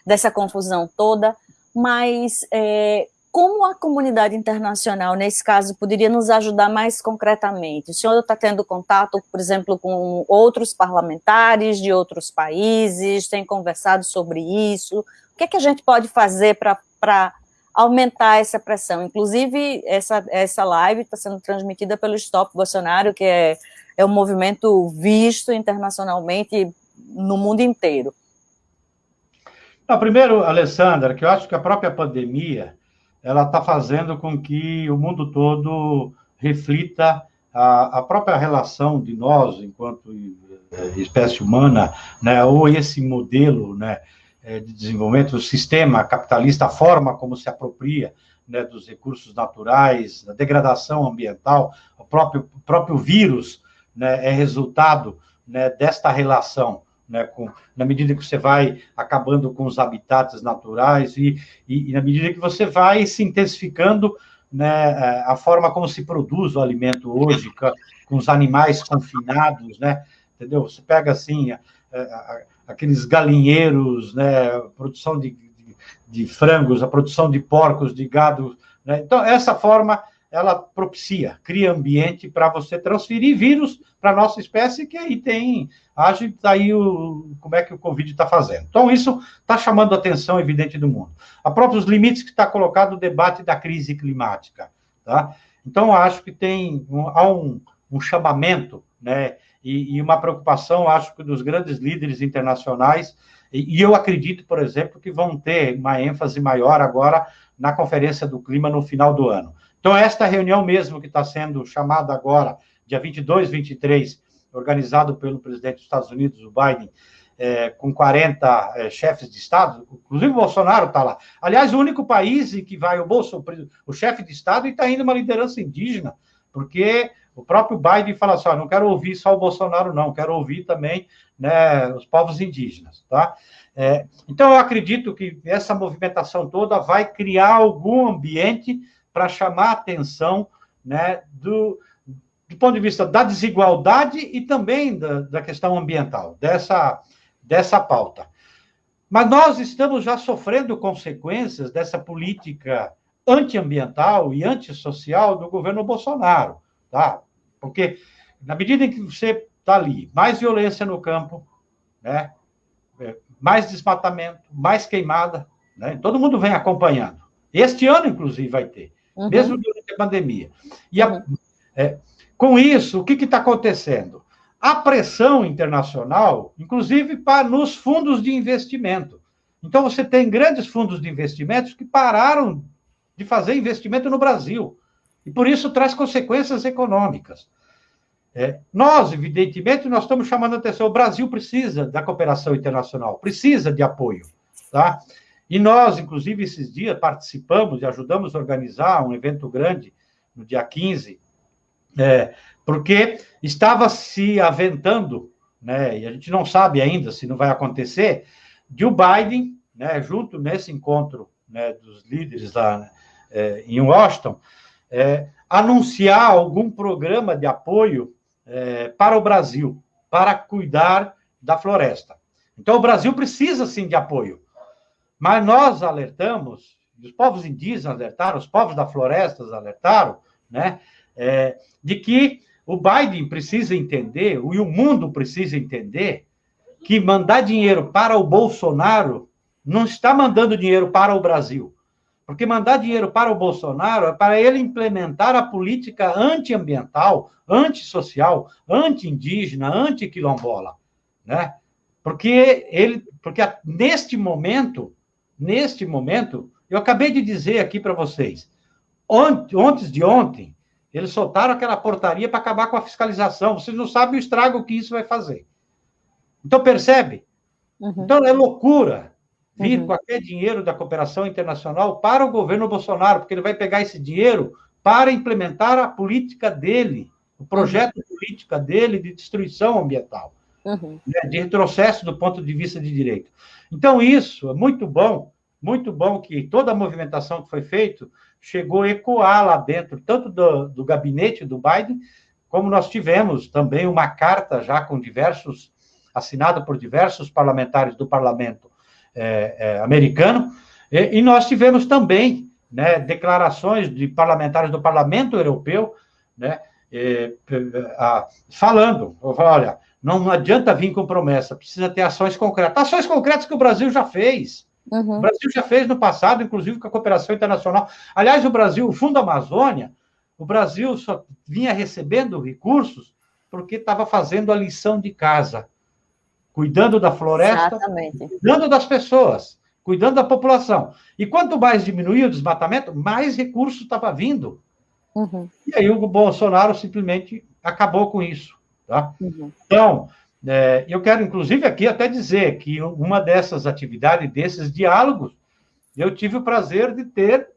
dessa confusão toda, mas é, como a comunidade internacional, nesse caso, poderia nos ajudar mais concretamente? O senhor está tendo contato, por exemplo, com outros parlamentares de outros países, tem conversado sobre isso? O que, é que a gente pode fazer para aumentar essa pressão. Inclusive, essa, essa live está sendo transmitida pelo Stop Bolsonaro, que é, é um movimento visto internacionalmente no mundo inteiro. Não, primeiro, Alessandra, que eu acho que a própria pandemia ela está fazendo com que o mundo todo reflita a, a própria relação de nós, enquanto eh, espécie humana, né, ou esse modelo, né, é, de desenvolvimento do sistema capitalista, a forma como se apropria né, dos recursos naturais, da degradação ambiental, o próprio, o próprio vírus né, é resultado né, desta relação, né, com, na medida que você vai acabando com os habitats naturais e, e, e na medida que você vai se intensificando né, é, a forma como se produz o alimento hoje, com, com os animais confinados, né, entendeu? Você pega assim, a, a, aqueles galinheiros, né, a produção de, de, de, frangos, a produção de porcos, de gado. Né? Então, essa forma, ela propicia, cria ambiente para você transferir vírus para a nossa espécie, que aí tem, age daí o, como é que o Covid está fazendo. Então, isso está chamando a atenção evidente do mundo. A próprios limites que está colocado o debate da crise climática. Tá? Então, acho que tem um, há um, um chamamento, né, e, e uma preocupação, acho que, dos grandes líderes internacionais, e, e eu acredito, por exemplo, que vão ter uma ênfase maior agora na Conferência do Clima no final do ano. Então, esta reunião mesmo que está sendo chamada agora, dia 22, 23, organizado pelo presidente dos Estados Unidos, o Biden, é, com 40 é, chefes de Estado, inclusive o Bolsonaro está lá. Aliás, o único país em que vai o Bolsonaro, o chefe de Estado, e está indo uma liderança indígena, porque o próprio Biden fala assim: não quero ouvir só o Bolsonaro, não, quero ouvir também né, os povos indígenas. Tá? É, então, eu acredito que essa movimentação toda vai criar algum ambiente para chamar a atenção né, do, do ponto de vista da desigualdade e também da, da questão ambiental, dessa, dessa pauta. Mas nós estamos já sofrendo consequências dessa política antiambiental e antissocial do governo Bolsonaro, tá? Porque na medida em que você está ali, mais violência no campo, né? É, mais desmatamento, mais queimada, né? Todo mundo vem acompanhando. Este ano, inclusive, vai ter, uhum. mesmo durante a pandemia. E a, uhum. é, com isso, o que está acontecendo? A pressão internacional, inclusive para nos fundos de investimento. Então, você tem grandes fundos de investimentos que pararam de fazer investimento no Brasil. E por isso traz consequências econômicas. É, nós, evidentemente, nós estamos chamando a atenção. O Brasil precisa da cooperação internacional, precisa de apoio, tá? E nós, inclusive, esses dias participamos e ajudamos a organizar um evento grande no dia 15, é, porque estava se aventando, né, e a gente não sabe ainda se não vai acontecer, de o Biden, né, junto nesse encontro né, dos líderes lá é, em Washington, é, anunciar algum programa de apoio é, para o Brasil, para cuidar da floresta. Então, o Brasil precisa, sim, de apoio. Mas nós alertamos, os povos indígenas alertaram, os povos da floresta alertaram, né, é, de que o Biden precisa entender, e o mundo precisa entender, que mandar dinheiro para o Bolsonaro não está mandando dinheiro para o Brasil. Porque mandar dinheiro para o Bolsonaro é para ele implementar a política antiambiental, antissocial, anti-indígena, anti-quilombola, né? Porque ele, porque neste momento, neste momento, eu acabei de dizer aqui para vocês, ontem de ontem, eles soltaram aquela portaria para acabar com a fiscalização. Vocês não sabem o estrago que isso vai fazer. Então, percebe? Uhum. Então, é loucura vir uhum. qualquer dinheiro da cooperação internacional para o governo Bolsonaro, porque ele vai pegar esse dinheiro para implementar a política dele, o projeto uhum. política dele de destruição ambiental, uhum. né, de retrocesso do ponto de vista de direito. Então, isso é muito bom, muito bom que toda a movimentação que foi feita chegou a ecoar lá dentro, tanto do, do gabinete do Biden, como nós tivemos também uma carta já com diversos, assinada por diversos parlamentares do parlamento é, é, americano, e, e, nós tivemos também né, declarações de parlamentares do Parlamento Europeu, né, é, a, falando, olha, não adianta vir com promessa, precisa ter ações concretas. Ações concretas que o Brasil já fez. Uhum. O Brasil já fez no passado, inclusive com a cooperação internacional. Aliás, o Brasil, o Fundo Amazônia, o Brasil só vinha recebendo recursos porque estava fazendo a lição de casa cuidando da floresta, Exatamente. cuidando das pessoas, cuidando da população. E quanto mais diminuía o desmatamento, mais recurso estava vindo. Uhum. E aí o Bolsonaro simplesmente acabou com isso. Tá? Uhum. Então, é, eu quero, inclusive, aqui até dizer que uma dessas atividades, desses diálogos, eu tive o prazer de ter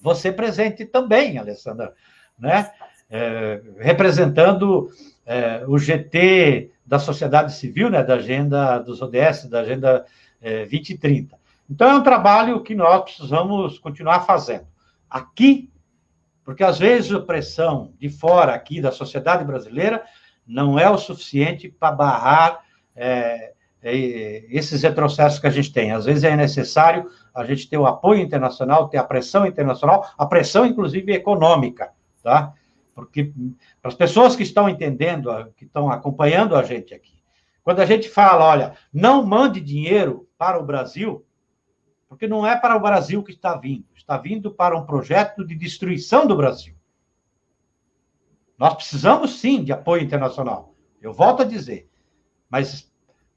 você presente também, Alessandra, né? É, representando é, o GT da sociedade civil, né, da agenda dos ODS, da agenda é, 2030. Então, é um trabalho que nós precisamos continuar fazendo. Aqui, porque às vezes a pressão de fora aqui da sociedade brasileira não é o suficiente para barrar é, é, esses retrocessos que a gente tem. Às vezes é necessário a gente ter o apoio internacional, ter a pressão internacional, a pressão, inclusive, econômica, tá? porque para as pessoas que estão entendendo, que estão acompanhando a gente aqui, quando a gente fala, olha, não mande dinheiro para o Brasil, porque não é para o Brasil que está vindo, está vindo para um projeto de destruição do Brasil. Nós precisamos sim de apoio internacional. Eu volto a dizer, mas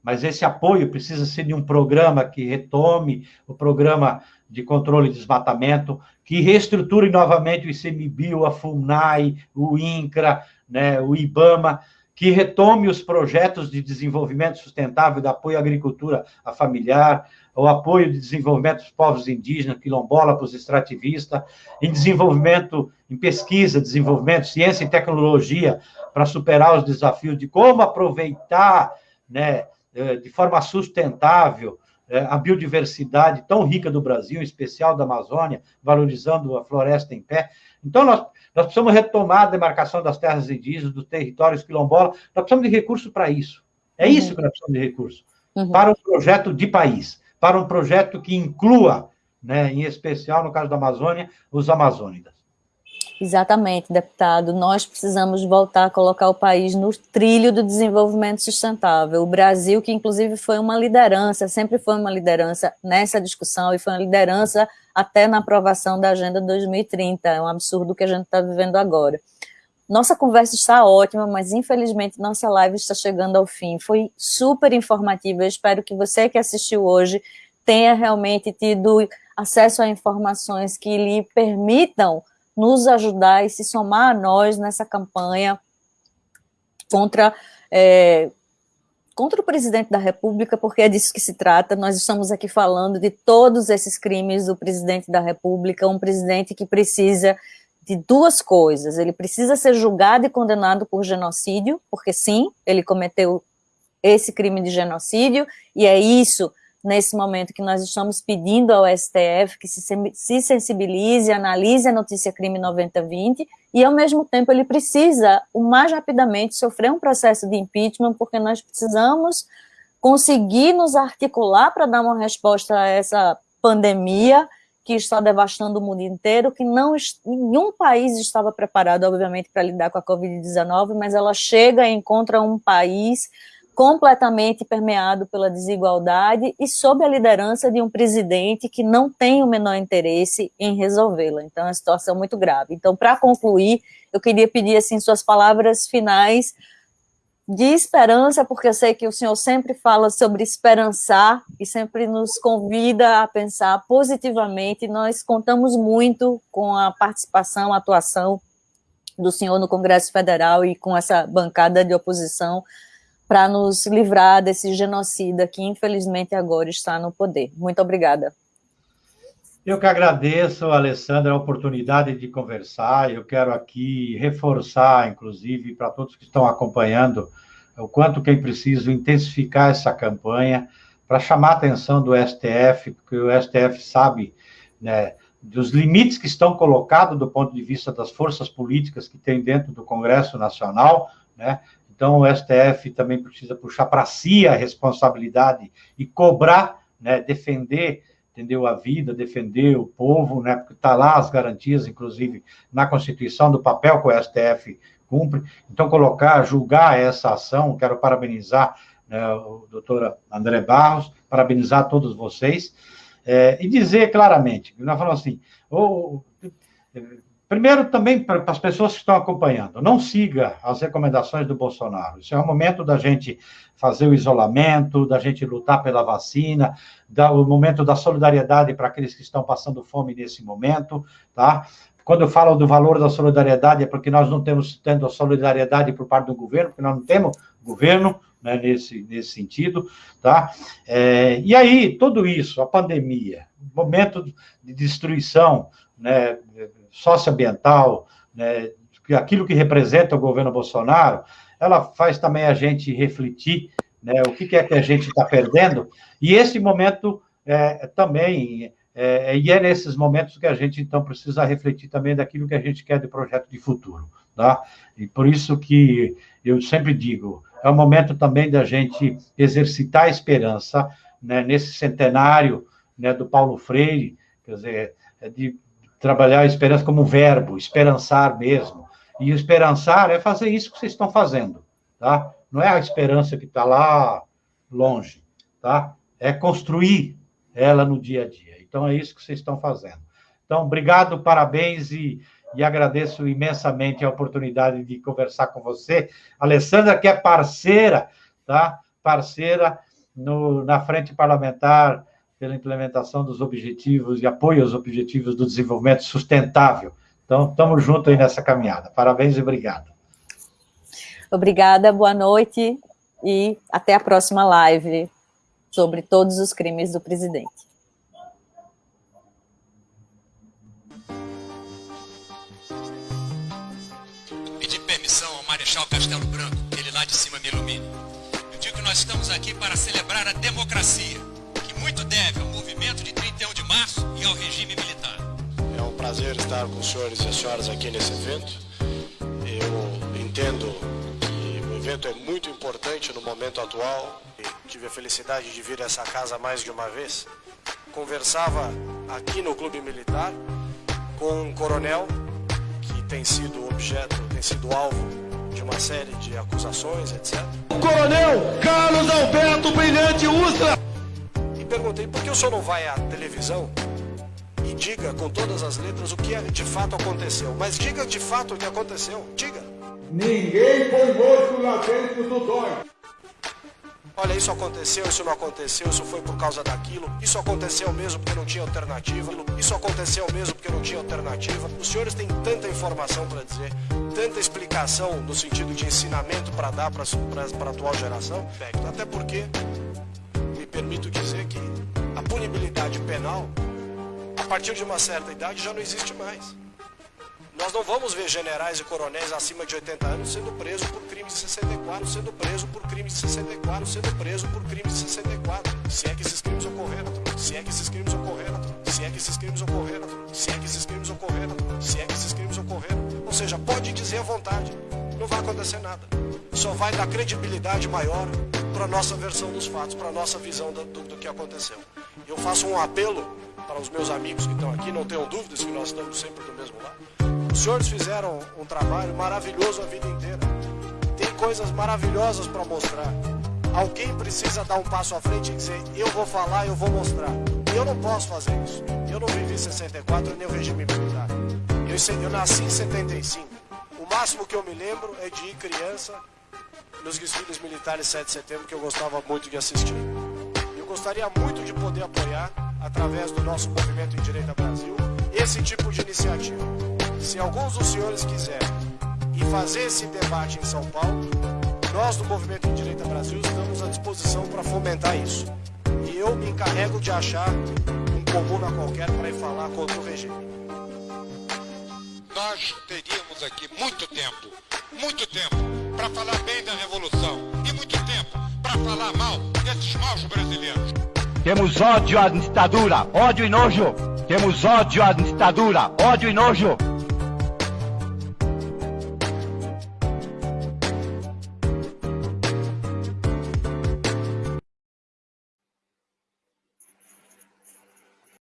mas esse apoio precisa ser de um programa que retome o programa de controle de desmatamento, que reestruture novamente o ICMBio, a FUNAI, o INCRA, né, o IBAMA, que retome os projetos de desenvolvimento sustentável, de apoio à agricultura familiar, o apoio de desenvolvimento dos povos indígenas, quilombola, para os extrativistas, em desenvolvimento, em pesquisa, desenvolvimento, ciência e tecnologia, para superar os desafios de como aproveitar né, eh, de forma sustentável é, a biodiversidade tão rica do Brasil, em especial da Amazônia, valorizando a floresta em pé. Então, nós, nós precisamos retomar a demarcação das terras indígenas, dos territórios quilombolas, nós precisamos de recurso para isso. É uhum. isso que nós precisamos de recurso. Uhum. Para um projeto de país, para um projeto que inclua, né, em especial, no caso da Amazônia, os amazônidas. Exatamente, deputado. Nós precisamos voltar a colocar o país no trilho do desenvolvimento sustentável. O Brasil, que inclusive foi uma liderança, sempre foi uma liderança nessa discussão e foi uma liderança até na aprovação da Agenda 2030. É um absurdo o que a gente está vivendo agora. Nossa conversa está ótima, mas infelizmente nossa live está chegando ao fim. Foi super informativa. Eu espero que você que assistiu hoje tenha realmente tido acesso a informações que lhe permitam nos ajudar e se somar a nós nessa campanha contra é, contra o presidente da República, porque é disso que se trata. Nós estamos aqui falando de todos esses crimes do presidente da República, um presidente que precisa de duas coisas. Ele precisa ser julgado e condenado por genocídio, porque sim, ele cometeu esse crime de genocídio, e é isso, nesse momento, que nós estamos pedindo ao STF que se, se sensibilize, analise a notícia crime 9020, e ao mesmo tempo ele precisa, o mais rapidamente, sofrer um processo de impeachment, porque nós precisamos conseguir nos articular para dar uma resposta a essa pandemia, que está devastando o mundo inteiro, que não nenhum país estava preparado, obviamente, para lidar com a Covid-19, mas ela chega e encontra um país completamente permeado pela desigualdade e sob a liderança de um presidente que não tem o menor interesse em resolvê-la. Então, é uma situação muito grave. Então, para concluir, eu queria pedir, assim, suas palavras finais de esperança, porque eu sei que o senhor sempre fala sobre esperançar e sempre nos convida a pensar positivamente. Nós contamos muito com a participação, a atuação do senhor no Congresso Federal e com essa bancada de oposição para nos livrar desse genocida que infelizmente agora está no poder. Muito obrigada. Eu que agradeço, Alessandra, a oportunidade de conversar. Eu quero aqui reforçar, inclusive, para todos que estão acompanhando, o quanto que é preciso intensificar essa campanha para chamar a atenção do STF, porque o STF sabe né, dos limites que estão colocados do ponto de vista das forças políticas que tem dentro do Congresso Nacional, né? Então, o STF também precisa puxar para si a responsabilidade e cobrar, né, defender, entendeu, a vida, defender o povo, né, porque está lá as garantias, inclusive, na Constituição, do papel que o STF cumpre. Então, colocar, julgar essa ação, quero parabenizar né, o doutor André Barros, parabenizar todos vocês, é, e dizer claramente, nós falamos assim, ou, Primeiro, também para as pessoas que estão acompanhando, não siga as recomendações do Bolsonaro. Isso é o momento da gente fazer o isolamento, da gente lutar pela vacina, da, o momento da solidariedade para aqueles que estão passando fome nesse momento, tá? Quando eu falo do valor da solidariedade, é porque nós não temos tendo a solidariedade por parte do governo, porque nós não temos governo né, nesse, nesse sentido, tá? É, e aí, tudo isso, a pandemia, momento de destruição, né, socioambiental, né, aquilo que representa o governo Bolsonaro, ela faz também a gente refletir né, o que, é que a gente está perdendo, e esse momento é, também, é, e é nesses momentos que a gente, então, precisa refletir também daquilo que a gente quer de projeto de futuro, tá? E por isso que eu sempre digo, é o momento também da gente exercitar a esperança, né, nesse centenário né, do Paulo Freire, quer dizer, é de trabalhar a esperança como verbo, esperançar mesmo. E esperançar é fazer isso que vocês estão fazendo, tá? Não é a esperança que está lá longe, tá? É construir ela no dia a dia. Então, é isso que vocês estão fazendo. Então, obrigado, parabéns e, e agradeço imensamente a oportunidade de conversar com você. Alessandra, que é parceira, tá? Parceira no, na frente parlamentar pela implementação dos objetivos e apoio aos objetivos do desenvolvimento sustentável. Então, estamos juntos aí nessa caminhada. Parabéns e obrigado. Obrigada, boa noite e até a próxima live sobre todos os crimes do presidente. Pedir permissão ao Marechal Castelo Branco, que ele lá de cima me ilumine. Eu digo que nós estamos aqui para celebrar a democracia muito deve ao movimento de 31 de março e ao regime militar. É um prazer estar com os senhores e as senhoras aqui nesse evento. Eu entendo que o evento é muito importante no momento atual. Tive a felicidade de vir a essa casa mais de uma vez. Conversava aqui no Clube Militar com um coronel que tem sido objeto, tem sido alvo de uma série de acusações, etc. O coronel Carlos Alberto Brilhante Ustra perguntei por que o senhor não vai à televisão e diga com todas as letras o que de fato aconteceu. Mas diga de fato o que aconteceu. Diga. Ninguém põe morto lá dentro do dói. olha, isso aconteceu, isso não aconteceu, isso foi por causa daquilo, isso aconteceu mesmo porque não tinha alternativa, isso aconteceu mesmo porque não tinha alternativa. Os senhores têm tanta informação para dizer, tanta explicação no sentido de ensinamento para dar para a atual geração, até porque, permito dizer que a punibilidade penal, a partir de uma certa idade, já não existe mais. Nós não vamos ver generais e coronéis acima de 80 anos sendo presos por crimes de 64, sendo preso por crimes de 64, sendo preso por crimes de 64. Se é que esses crimes ocorreram, se é que esses crimes ocorreram, se é que esses crimes ocorreram, se é que esses crimes ocorreram, se é que esses crimes ocorreram. Ou seja, pode dizer à vontade, não vai acontecer nada. Só vai dar credibilidade maior para a nossa versão dos fatos, para a nossa visão do, do, que aconteceu. Eu faço um apelo para os meus amigos que estão aqui, não tenham dúvidas que nós estamos sempre do mesmo lado os senhores fizeram um trabalho maravilhoso a vida inteira. Tem coisas maravilhosas para mostrar. Alguém precisa dar um passo à frente e dizer: eu vou falar, eu vou mostrar. Eu não posso fazer isso. Eu não vivi 64 nem o regime militar. Eu, eu nasci em 75. O máximo que eu me lembro é de ir criança nos desfiles militares 7 de setembro que eu gostava muito de assistir. Eu gostaria muito de poder apoiar, através do nosso movimento em Direita Brasil, esse tipo de iniciativa. Se alguns dos senhores quiserem e fazer esse debate em São Paulo, nós do Movimento em Direita Brasil estamos à disposição para fomentar isso. E eu me encarrego de achar um comuna qualquer para ir falar contra o regime. Nós teríamos aqui muito tempo, muito tempo, para falar bem da Revolução e muito tempo para falar mal desses maus brasileiros. Temos ódio à ditadura, ódio e nojo. Temos ódio à ditadura, ódio e nojo.